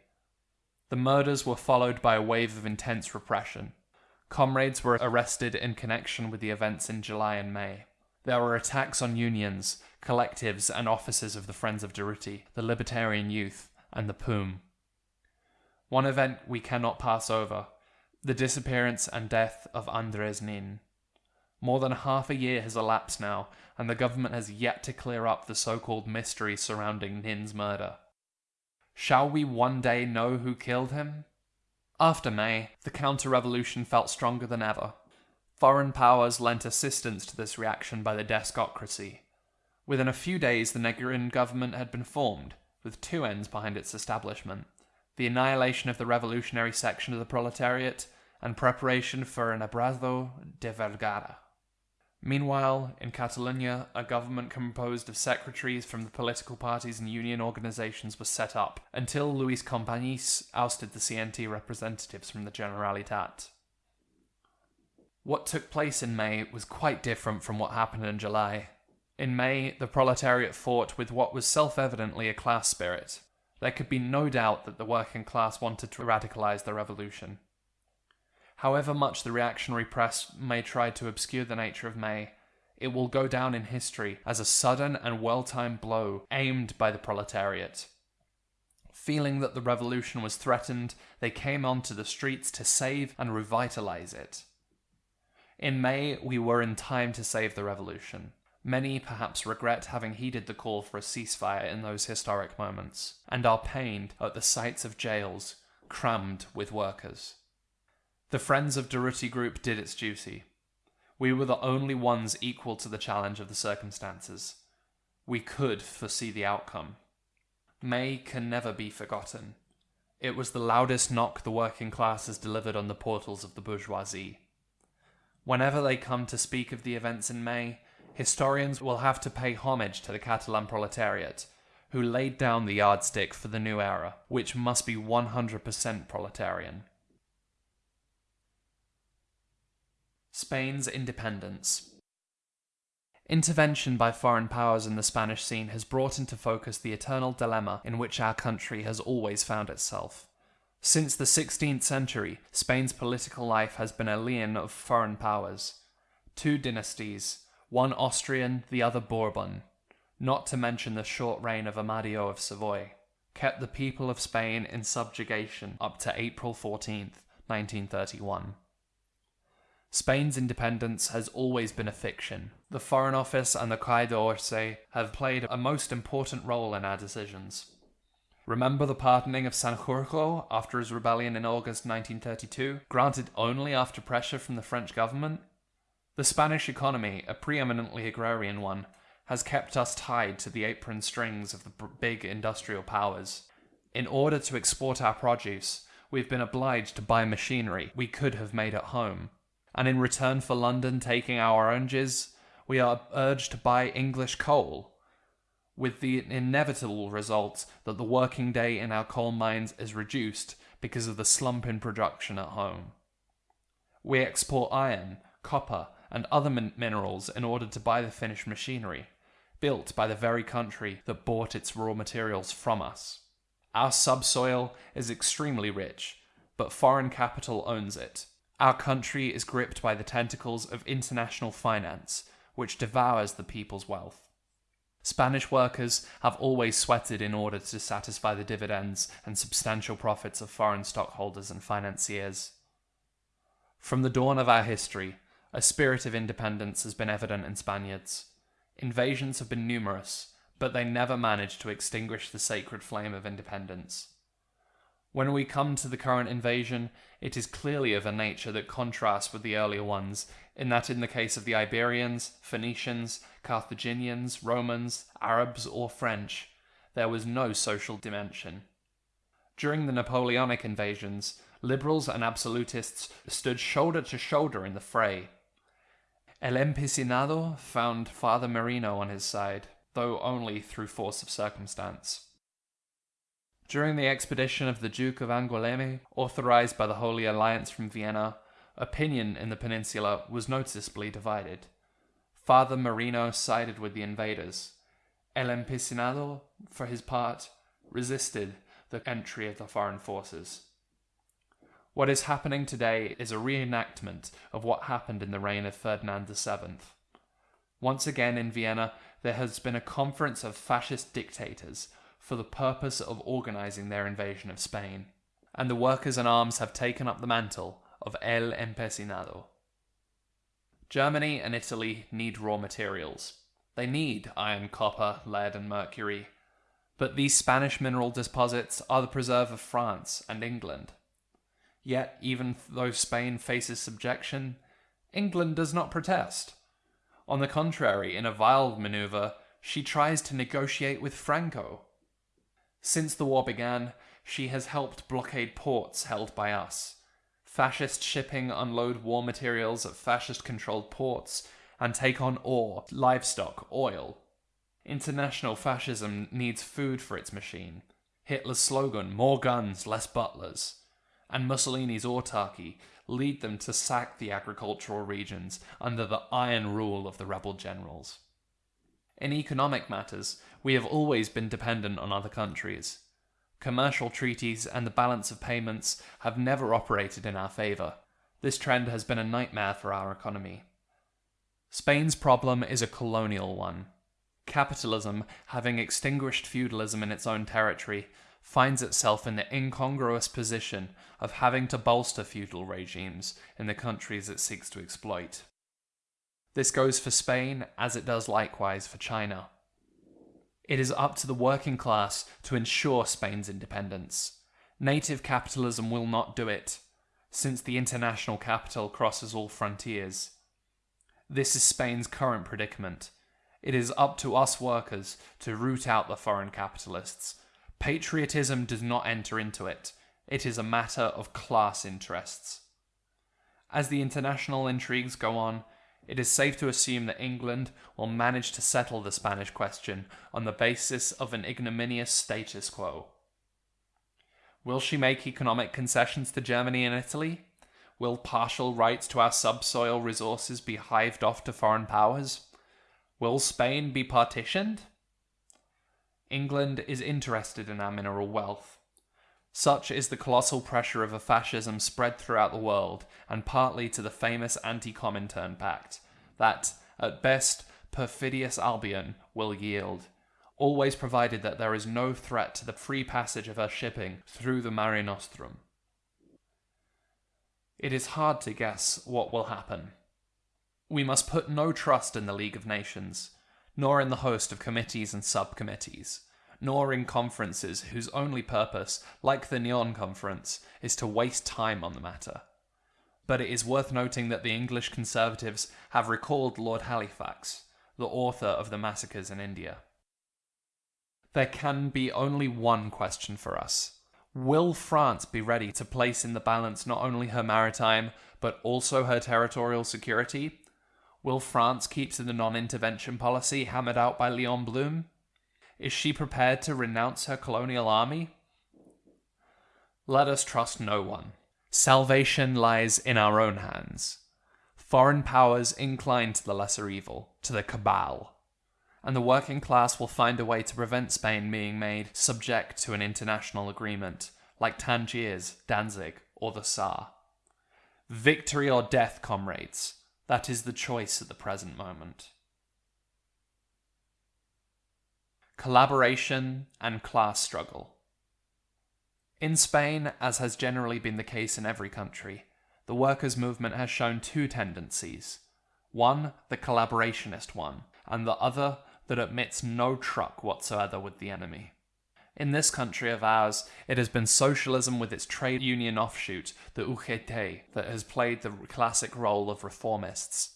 The murders were followed by a wave of intense repression. Comrades were arrested in connection with the events in July and May. There were attacks on unions, collectives, and offices of the Friends of Durruti, the Libertarian Youth, and the POUM. One event we cannot pass over the disappearance and death of Andres Nin. More than half a year has elapsed now, and the government has yet to clear up the so called mystery surrounding Nin's murder. Shall we one day know who killed him? After May, the counter revolution felt stronger than ever. Foreign powers lent assistance to this reaction by the descocracy. Within a few days, the Negrin government had been formed, with two ends behind its establishment the annihilation of the revolutionary section of the proletariat and preparation for an abrazo de Vergara. Meanwhile, in Catalonia, a government composed of secretaries from the political parties and union organizations was set up until Luis Companys ousted the CNT representatives from the Generalitat. What took place in May was quite different from what happened in July. In May, the proletariat fought with what was self evidently a class spirit. There could be no doubt that the working class wanted to radicalize the revolution. However much the reactionary press may try to obscure the nature of May, it will go down in history as a sudden and well timed blow aimed by the proletariat. Feeling that the revolution was threatened, they came onto the streets to save and revitalize it. In May, we were in time to save the revolution. Many perhaps regret having heeded the call for a ceasefire in those historic moments, and are pained at the sights of jails crammed with workers. The Friends of Durruti Group did its duty. We were the only ones equal to the challenge of the circumstances. We could foresee the outcome. May can never be forgotten. It was the loudest knock the working class has delivered on the portals of the bourgeoisie. Whenever they come to speak of the events in May, historians will have to pay homage to the Catalan proletariat, who laid down the yardstick for the new era, which must be 100% proletarian. Spain's independence. Intervention by foreign powers in the Spanish scene has brought into focus the eternal dilemma in which our country has always found itself. Since the 16th century, Spain's political life has been a lien of foreign powers. Two dynasties, one Austrian, the other Bourbon, not to mention the short reign of Amadeo of Savoy, kept the people of Spain in subjugation up to April 14th, 1931. Spain's independence has always been a fiction. The Foreign Office and the Quai d'Orsay have played a most important role in our decisions. Remember the pardoning of Sanjurjo after his rebellion in August 1932, granted only after pressure from the French government? The Spanish economy, a preeminently agrarian one, has kept us tied to the apron strings of the big industrial powers. In order to export our produce, we've been obliged to buy machinery we could have made at home and in return for London taking our oranges, we are urged to buy English coal, with the inevitable result that the working day in our coal mines is reduced because of the slump in production at home. We export iron, copper, and other min- minerals in order to buy the finished machinery, built by the very country that bought its raw materials from us. Our subsoil is extremely rich, but foreign capital owns it our country is gripped by the tentacles of international finance, which devours the people's wealth. Spanish workers have always sweated in order to satisfy the dividends and substantial profits of foreign stockholders and financiers. From the dawn of our history, a spirit of independence has been evident in Spaniards. Invasions have been numerous, but they never managed to extinguish the sacred flame of independence. When we come to the current invasion, it is clearly of a nature that contrasts with the earlier ones, in that in the case of the Iberians, Phoenicians, Carthaginians, Romans, Arabs, or French, there was no social dimension. During the Napoleonic invasions, liberals and absolutists stood shoulder to shoulder in the fray. El Empecinado found Father Merino on his side, though only through force of circumstance. During the expedition of the Duke of Angoulême, authorized by the Holy Alliance from Vienna, opinion in the peninsula was noticeably divided. Father Merino sided with the invaders. El Empecinado, for his part, resisted the entry of the foreign forces. What is happening today is a reenactment of what happened in the reign of Ferdinand VII. Once again in Vienna, there has been a conference of fascist dictators for the purpose of organizing their invasion of Spain, and the workers in arms have taken up the mantle of El Empecinado. Germany and Italy need raw materials. They need iron, copper, lead, and mercury. But these Spanish mineral deposits are the preserve of France and England. Yet, even though Spain faces subjection, England does not protest. On the contrary, in a vile maneuver, she tries to negotiate with Franco. Since the war began, she has helped blockade ports held by us. Fascist shipping unload war materials at fascist controlled ports and take on ore, livestock, oil. International fascism needs food for its machine. Hitler's slogan, more guns, less butlers, and Mussolini's autarky lead them to sack the agricultural regions under the iron rule of the rebel generals. In economic matters, we have always been dependent on other countries. Commercial treaties and the balance of payments have never operated in our favour. This trend has been a nightmare for our economy. Spain's problem is a colonial one. Capitalism, having extinguished feudalism in its own territory, finds itself in the incongruous position of having to bolster feudal regimes in the countries it seeks to exploit. This goes for Spain as it does likewise for China. It is up to the working class to ensure Spain's independence. Native capitalism will not do it, since the international capital crosses all frontiers. This is Spain's current predicament. It is up to us workers to root out the foreign capitalists. Patriotism does not enter into it. It is a matter of class interests. As the international intrigues go on, it is safe to assume that England will manage to settle the Spanish question on the basis of an ignominious status quo. Will she make economic concessions to Germany and Italy? Will partial rights to our subsoil resources be hived off to foreign powers? Will Spain be partitioned? England is interested in our mineral wealth. Such is the colossal pressure of a fascism spread throughout the world, and partly to the famous anti-Comintern Pact, that, at best, perfidious Albion will yield, always provided that there is no threat to the free passage of her shipping through the Mare Nostrum. It is hard to guess what will happen. We must put no trust in the League of Nations, nor in the host of committees and subcommittees nor in conferences whose only purpose, like the Nyon Conference, is to waste time on the matter. But it is worth noting that the English Conservatives have recalled Lord Halifax, the author of the massacres in India. There can be only one question for us. Will France be ready to place in the balance not only her maritime, but also her territorial security? Will France keep to the non intervention policy hammered out by Leon Blum? Is she prepared to renounce her colonial army? Let us trust no one. Salvation lies in our own hands. Foreign powers incline to the lesser evil, to the cabal. And the working class will find a way to prevent Spain being made subject to an international agreement, like Tangiers, Danzig, or the Saar. Victory or death, comrades. That is the choice at the present moment. Collaboration, and class struggle. In Spain, as has generally been the case in every country, the workers' movement has shown two tendencies one, the collaborationist one, and the other, that admits no truck whatsoever with the enemy. In this country of ours, it has been socialism with its trade union offshoot, the UGT, that has played the classic role of reformists.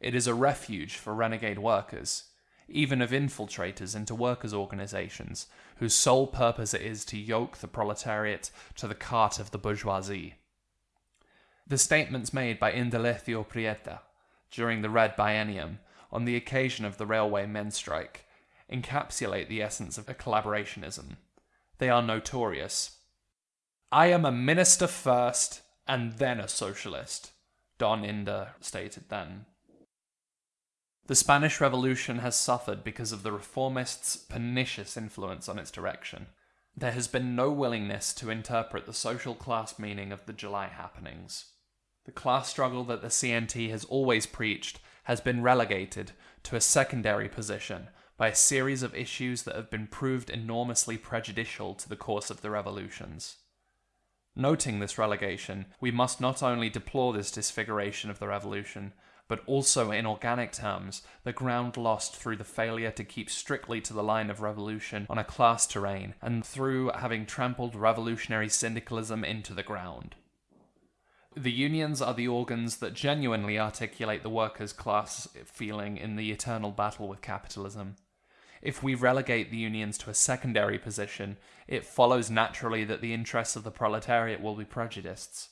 It is a refuge for renegade workers, even of infiltrators into workers' organizations, whose sole purpose it is to yoke the proletariat to the cart of the bourgeoisie. The statements made by Indalecio Prieto during the Red Biennium on the occasion of the railway men's strike encapsulate the essence of a collaborationism. They are notorious. I am a minister first and then a socialist, Don Inda stated then. The Spanish Revolution has suffered because of the reformists' pernicious influence on its direction. There has been no willingness to interpret the social class meaning of the July happenings. The class struggle that the CNT has always preached has been relegated to a secondary position by a series of issues that have been proved enormously prejudicial to the course of the revolutions. Noting this relegation, we must not only deplore this disfiguration of the revolution, but also in organic terms, the ground lost through the failure to keep strictly to the line of revolution on a class terrain, and through having trampled revolutionary syndicalism into the ground. The unions are the organs that genuinely articulate the workers' class feeling in the eternal battle with capitalism. If we relegate the unions to a secondary position, it follows naturally that the interests of the proletariat will be prejudiced.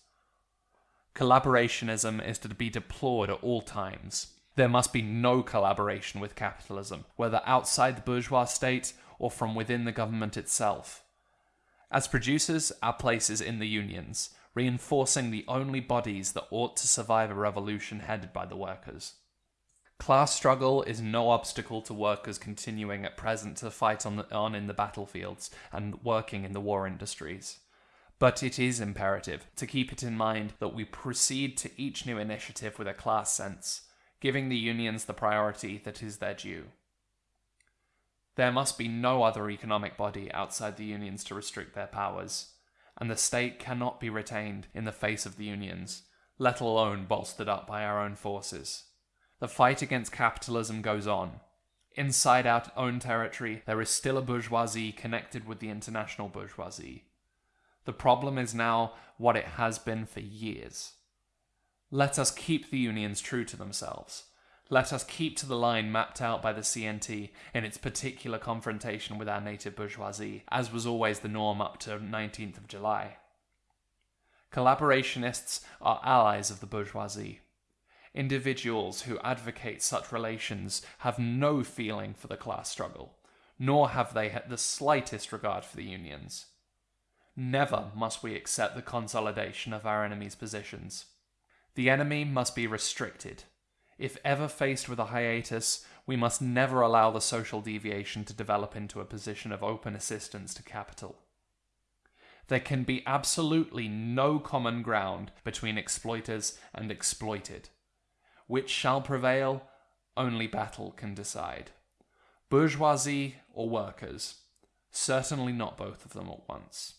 Collaborationism is to be deplored at all times. There must be no collaboration with capitalism, whether outside the bourgeois state or from within the government itself. As producers, our place is in the unions, reinforcing the only bodies that ought to survive a revolution headed by the workers. Class struggle is no obstacle to workers continuing at present to fight on, the, on in the battlefields and working in the war industries. But it is imperative to keep it in mind that we proceed to each new initiative with a class sense, giving the unions the priority that is their due. There must be no other economic body outside the unions to restrict their powers, and the state cannot be retained in the face of the unions, let alone bolstered up by our own forces. The fight against capitalism goes on. Inside our own territory, there is still a bourgeoisie connected with the international bourgeoisie. The problem is now what it has been for years. Let us keep the unions true to themselves. Let us keep to the line mapped out by the CNT in its particular confrontation with our native bourgeoisie, as was always the norm up to 19th of July. Collaborationists are allies of the bourgeoisie. Individuals who advocate such relations have no feeling for the class struggle, nor have they the slightest regard for the unions. Never must we accept the consolidation of our enemy's positions. The enemy must be restricted. If ever faced with a hiatus, we must never allow the social deviation to develop into a position of open assistance to capital. There can be absolutely no common ground between exploiters and exploited. Which shall prevail, only battle can decide. Bourgeoisie or workers, certainly not both of them at once.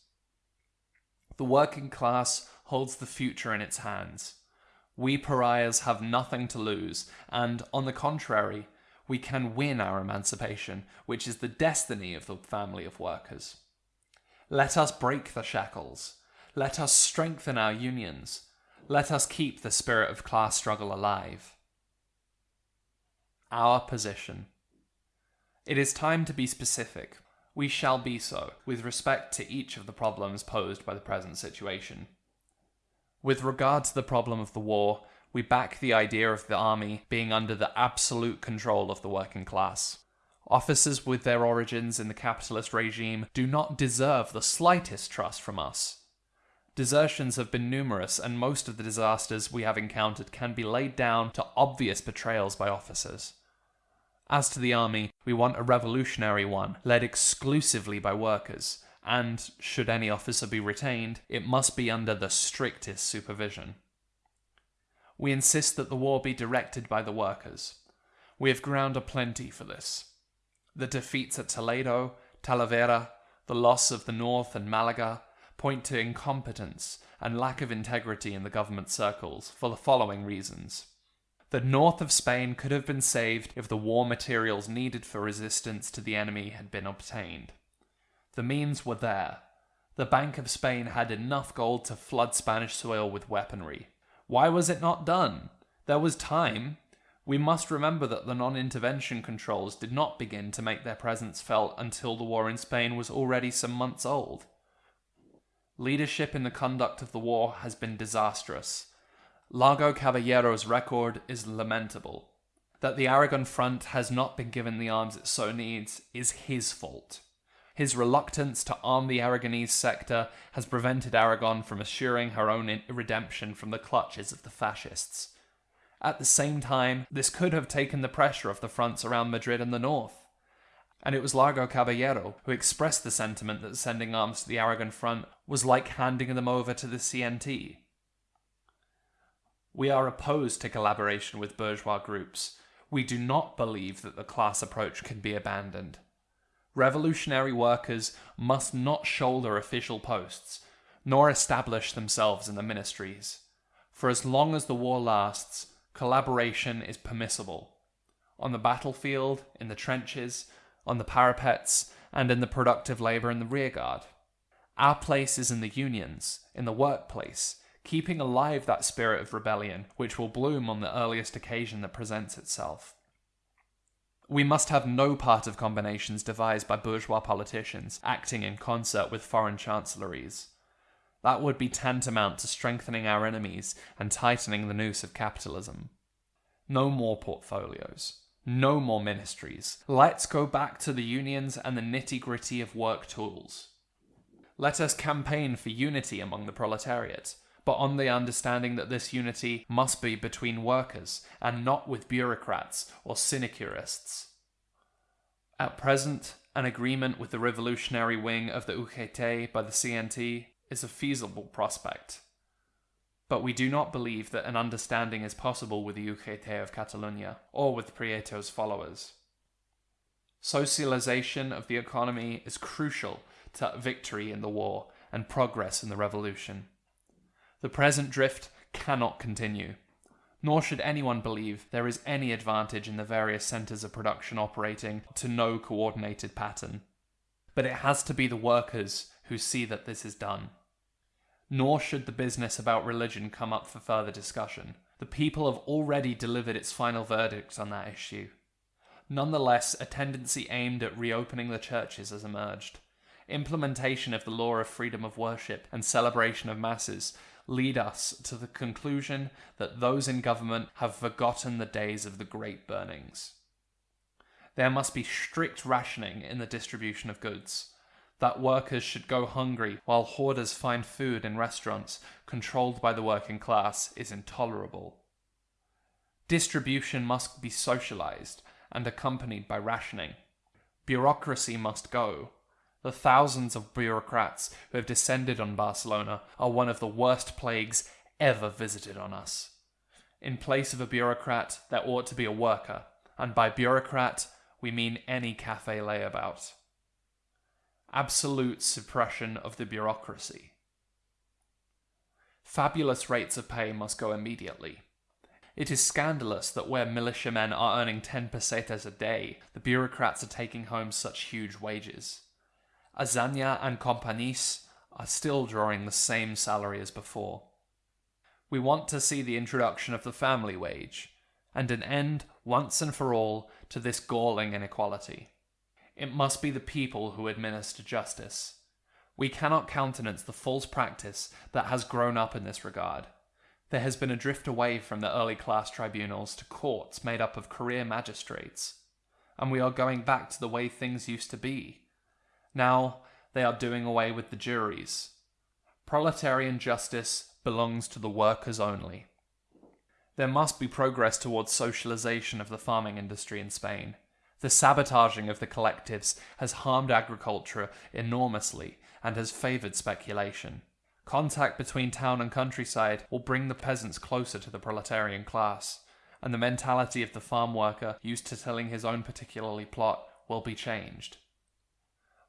The working class holds the future in its hands. We pariahs have nothing to lose, and, on the contrary, we can win our emancipation, which is the destiny of the family of workers. Let us break the shackles. Let us strengthen our unions. Let us keep the spirit of class struggle alive. Our position. It is time to be specific. We shall be so, with respect to each of the problems posed by the present situation. With regard to the problem of the war, we back the idea of the army being under the absolute control of the working class. Officers with their origins in the capitalist regime do not deserve the slightest trust from us. Desertions have been numerous, and most of the disasters we have encountered can be laid down to obvious betrayals by officers. As to the army, we want a revolutionary one, led exclusively by workers, and, should any officer be retained, it must be under the strictest supervision. We insist that the war be directed by the workers. We have ground aplenty for this. The defeats at Toledo, Talavera, the loss of the North and Malaga point to incompetence and lack of integrity in the government circles for the following reasons. The north of Spain could have been saved if the war materials needed for resistance to the enemy had been obtained. The means were there. The Bank of Spain had enough gold to flood Spanish soil with weaponry. Why was it not done? There was time, we must remember that the non intervention controls did not begin to make their presence felt until the war in Spain was already some months old. Leadership in the conduct of the war has been disastrous. Largo Caballero's record is lamentable. That the Aragon front has not been given the arms it so needs is his fault. His reluctance to arm the Aragonese sector has prevented Aragon from assuring her own redemption from the clutches of the fascists. At the same time, this could have taken the pressure off the fronts around Madrid and the north. And it was Largo Caballero who expressed the sentiment that sending arms to the Aragon front was like handing them over to the CNT. We are opposed to collaboration with bourgeois groups. We do not believe that the class approach can be abandoned. Revolutionary workers must not shoulder official posts, nor establish themselves in the ministries. For as long as the war lasts, collaboration is permissible. On the battlefield, in the trenches, on the parapets, and in the productive labour in the rearguard. Our place is in the unions, in the workplace, keeping alive that spirit of rebellion which will bloom on the earliest occasion that presents itself. We must have no part of combinations devised by bourgeois politicians acting in concert with foreign chancelleries. That would be tantamount to strengthening our enemies and tightening the noose of capitalism. No more portfolios. No more ministries. Let's go back to the unions and the nitty gritty of work tools. Let us campaign for unity among the proletariat, but on the understanding that this unity must be between workers and not with bureaucrats or sinecurists. At present, an agreement with the revolutionary wing of the UGT by the CNT is a feasible prospect. But we do not believe that an understanding is possible with the UGT of Catalonia or with Prieto's followers. Socialization of the economy is crucial to victory in the war and progress in the revolution. The present drift cannot continue, nor should anyone believe there is any advantage in the various centres of production operating to no coordinated pattern. But it has to be the workers who see that this is done. Nor should the business about religion come up for further discussion. The people have already delivered its final verdict on that issue. Nonetheless, a tendency aimed at reopening the churches has emerged. Implementation of the law of freedom of worship and celebration of masses lead us to the conclusion that those in government have forgotten the days of the great burnings. There must be strict rationing in the distribution of goods. That workers should go hungry while hoarders find food in restaurants controlled by the working class is intolerable. Distribution must be socialized and accompanied by rationing. Bureaucracy must go. The thousands of bureaucrats who have descended on Barcelona are one of the worst plagues ever visited on us. In place of a bureaucrat, there ought to be a worker, and by bureaucrat, we mean any cafe layabout. Absolute suppression of the bureaucracy. Fabulous rates of pay must go immediately. It is scandalous that where militiamen are earning 10 pesetas a day, the bureaucrats are taking home such huge wages. Azaña and Companys are still drawing the same salary as before. We want to see the introduction of the family wage, and an end, once and for all, to this galling inequality. It must be the people who administer justice. We cannot countenance the false practice that has grown up in this regard there has been a drift away from the early class tribunals to courts made up of career magistrates, and we are going back to the way things used to be. Now they are doing away with the juries. Proletarian justice belongs to the workers only. There must be progress towards socialization of the farming industry in Spain. The sabotaging of the collectives has harmed agriculture enormously and has favored speculation. Contact between town and countryside will bring the peasants closer to the proletarian class, and the mentality of the farm worker used to tilling his own particularly plot will be changed.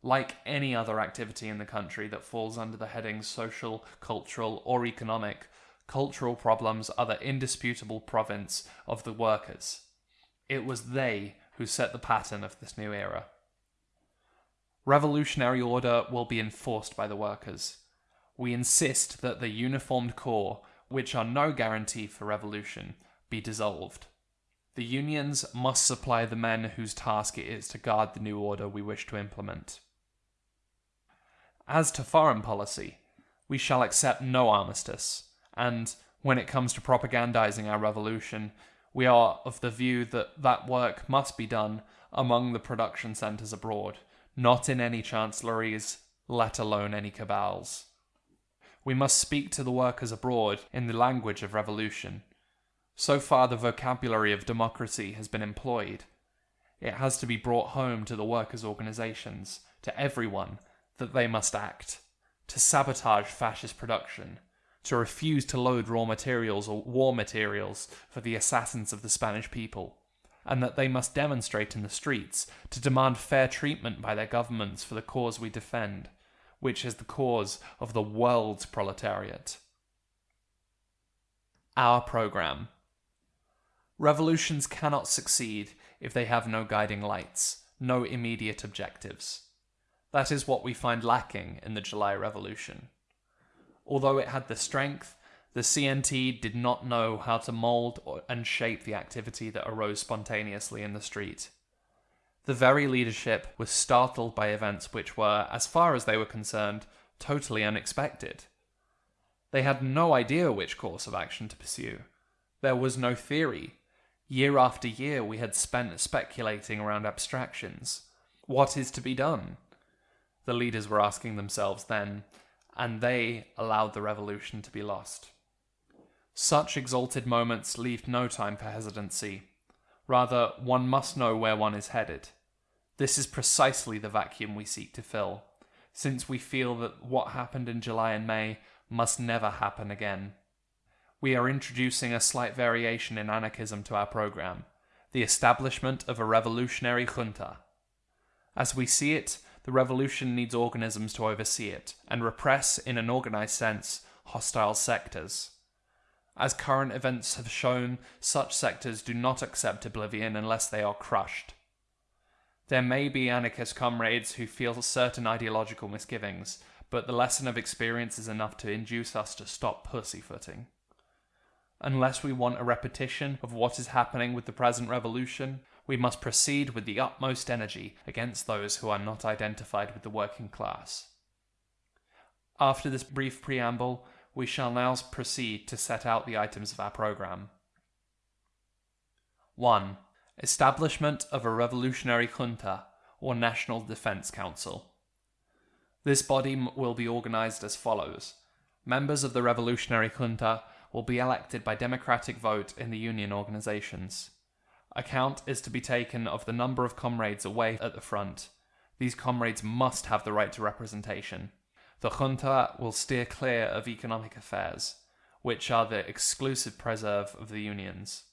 Like any other activity in the country that falls under the headings social, cultural, or economic, cultural problems are the indisputable province of the workers. It was they who set the pattern of this new era. Revolutionary order will be enforced by the workers we insist that the uniformed corps, which are no guarantee for revolution, be dissolved. The unions must supply the men whose task it is to guard the new order we wish to implement. As to foreign policy, we shall accept no armistice, and when it comes to propagandizing our revolution, we are of the view that that work must be done among the production centres abroad, not in any chancelleries, let alone any cabals. We must speak to the workers abroad in the language of revolution. So far, the vocabulary of democracy has been employed. It has to be brought home to the workers' organizations, to everyone, that they must act, to sabotage fascist production, to refuse to load raw materials or war materials for the assassins of the Spanish people, and that they must demonstrate in the streets to demand fair treatment by their governments for the cause we defend which is the cause of the world's proletariat. Our program. Revolutions cannot succeed if they have no guiding lights, no immediate objectives. That is what we find lacking in the July Revolution. Although it had the strength, the CNT did not know how to mold and shape the activity that arose spontaneously in the street. The very leadership was startled by events which were, as far as they were concerned, totally unexpected. They had no idea which course of action to pursue. There was no theory. Year after year we had spent speculating around abstractions. What is to be done? The leaders were asking themselves then, and they allowed the revolution to be lost. Such exalted moments leave no time for hesitancy. Rather, one must know where one is headed. This is precisely the vacuum we seek to fill. since we feel that what happened in July and May must never happen again. We are introducing a slight variation in anarchism to our program the establishment of a revolutionary junta. As we see it, the revolution needs organisms to oversee it and repress, in an organized sense, hostile sectors. As current events have shown, such sectors do not accept oblivion unless they are crushed. There may be anarchist comrades who feel certain ideological misgivings, but the lesson of experience is enough to induce us to stop pussyfooting. Unless we want a repetition of what is happening with the present revolution, we must proceed with the utmost energy against those who are not identified with the working class. After this brief preamble, we shall now proceed to set out the items of our program. 1. Establishment of a revolutionary junta, or National Defense Council. This body will be organized as follows. Members of the revolutionary junta will be elected by democratic vote in the union organizations. Account is to be taken of the number of comrades away at the front. These comrades must have the right to representation. The junta will steer clear of economic affairs, which are the exclusive preserve of the unions.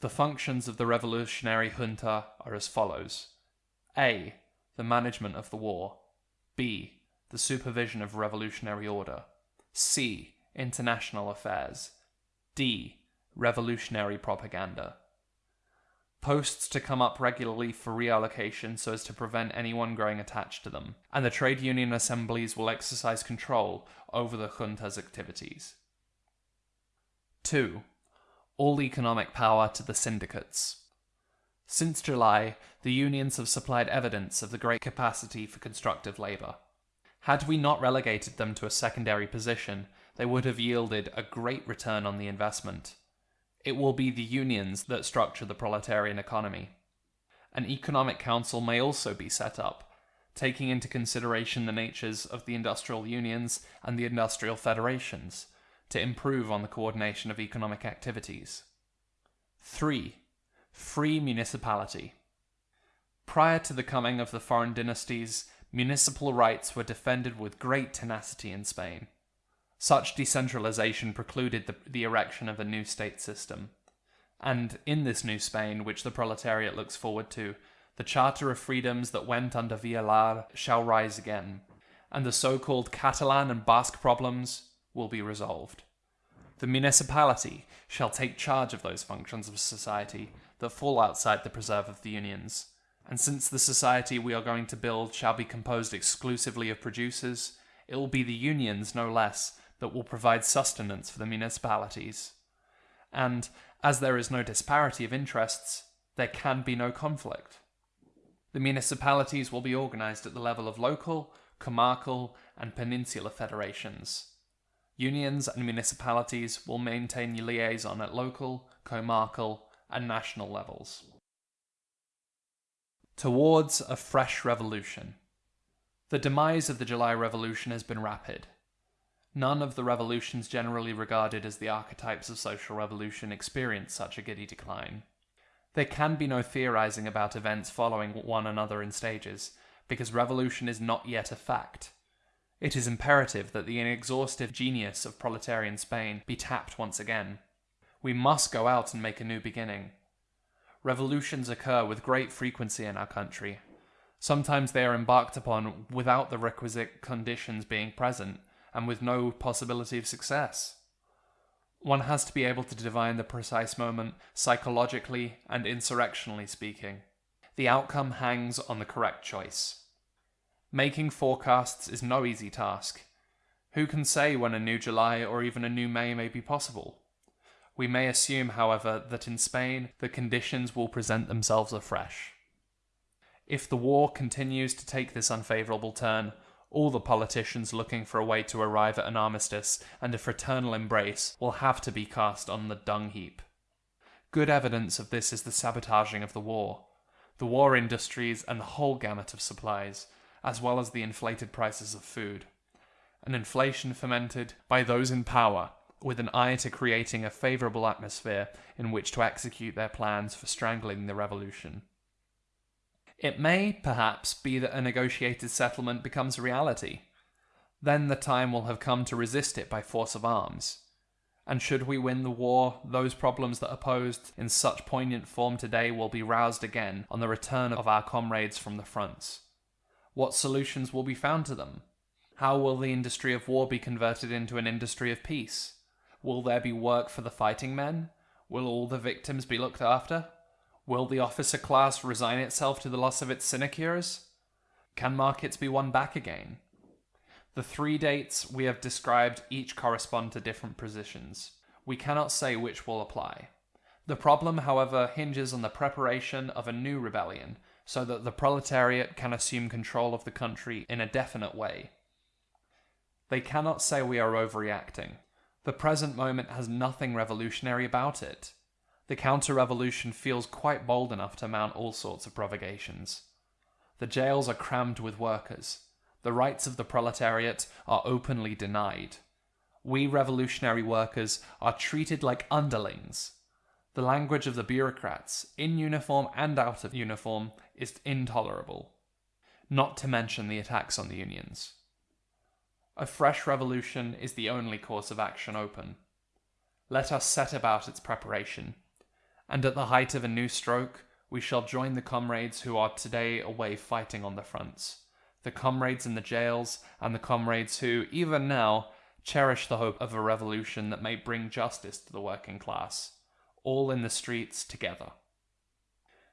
The functions of the revolutionary junta are as follows A. The management of the war. B. The supervision of revolutionary order. C. International affairs. D. Revolutionary propaganda. Posts to come up regularly for reallocation so as to prevent anyone growing attached to them, and the trade union assemblies will exercise control over the junta's activities. 2. All economic power to the syndicates. Since July, the unions have supplied evidence of the great capacity for constructive labour. Had we not relegated them to a secondary position, they would have yielded a great return on the investment. It will be the unions that structure the proletarian economy. An economic council may also be set up, taking into consideration the natures of the industrial unions and the industrial federations, to improve on the coordination of economic activities. 3. Free municipality. Prior to the coming of the foreign dynasties, municipal rights were defended with great tenacity in Spain. Such decentralization precluded the, the erection of a new state system. And in this new Spain, which the proletariat looks forward to, the Charter of Freedoms that went under Villalar shall rise again, and the so called Catalan and Basque problems will be resolved. The municipality shall take charge of those functions of society that fall outside the preserve of the unions. And since the society we are going to build shall be composed exclusively of producers, it will be the unions, no less, that will provide sustenance for the municipalities. And as there is no disparity of interests, there can be no conflict. The municipalities will be organized at the level of local, comarcal, and peninsular federations. Unions and municipalities will maintain liaison at local, comarcal, and national levels. Towards a fresh revolution. The demise of the July Revolution has been rapid. None of the revolutions generally regarded as the archetypes of social revolution experience such a giddy decline. There can be no theorizing about events following one another in stages, because revolution is not yet a fact. It is imperative that the inexhaustive genius of proletarian Spain be tapped once again. We must go out and make a new beginning. Revolutions occur with great frequency in our country. Sometimes they are embarked upon without the requisite conditions being present, and with no possibility of success. One has to be able to divine the precise moment psychologically and insurrectionally speaking. The outcome hangs on the correct choice. Making forecasts is no easy task. Who can say when a new July or even a new May may be possible? We may assume, however, that in Spain the conditions will present themselves afresh. If the war continues to take this unfavourable turn, all the politicians looking for a way to arrive at an armistice and a fraternal embrace will have to be cast on the dung heap. Good evidence of this is the sabotaging of the war, the war industries, and the whole gamut of supplies, as well as the inflated prices of food. An inflation fomented by those in power with an eye to creating a favourable atmosphere in which to execute their plans for strangling the revolution. It may, perhaps, be that a negotiated settlement becomes a reality. Then the time will have come to resist it by force of arms. And should we win the war, those problems that are posed in such poignant form today will be roused again on the return of our comrades from the fronts. What solutions will be found to them? How will the industry of war be converted into an industry of peace? Will there be work for the fighting men? Will all the victims be looked after? Will the officer class resign itself to the loss of its sinecures? Can markets be won back again? The three dates we have described each correspond to different positions. We cannot say which will apply. The problem, however, hinges on the preparation of a new rebellion so that the proletariat can assume control of the country in a definite way. They cannot say we are overreacting. The present moment has nothing revolutionary about it. The counter revolution feels quite bold enough to mount all sorts of provocations. The jails are crammed with workers. The rights of the proletariat are openly denied. We revolutionary workers are treated like underlings. The language of the bureaucrats, in uniform and out of uniform, is intolerable. Not to mention the attacks on the unions. A fresh revolution is the only course of action open. Let us set about its preparation, and at the height of a new stroke, we shall join the comrades who are today away fighting on the fronts the comrades in the jails, and the comrades who, even now, cherish the hope of a revolution that may bring justice to the working class, all in the streets together.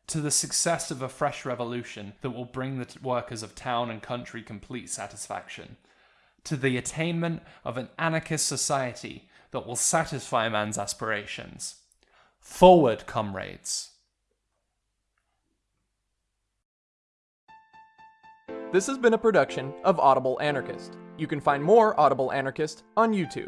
To the success of a fresh revolution that will bring the workers of town and country complete satisfaction. To the attainment of an anarchist society that will satisfy man's aspirations. Forward, comrades! This has been a production of Audible Anarchist. You can find more Audible Anarchist on YouTube.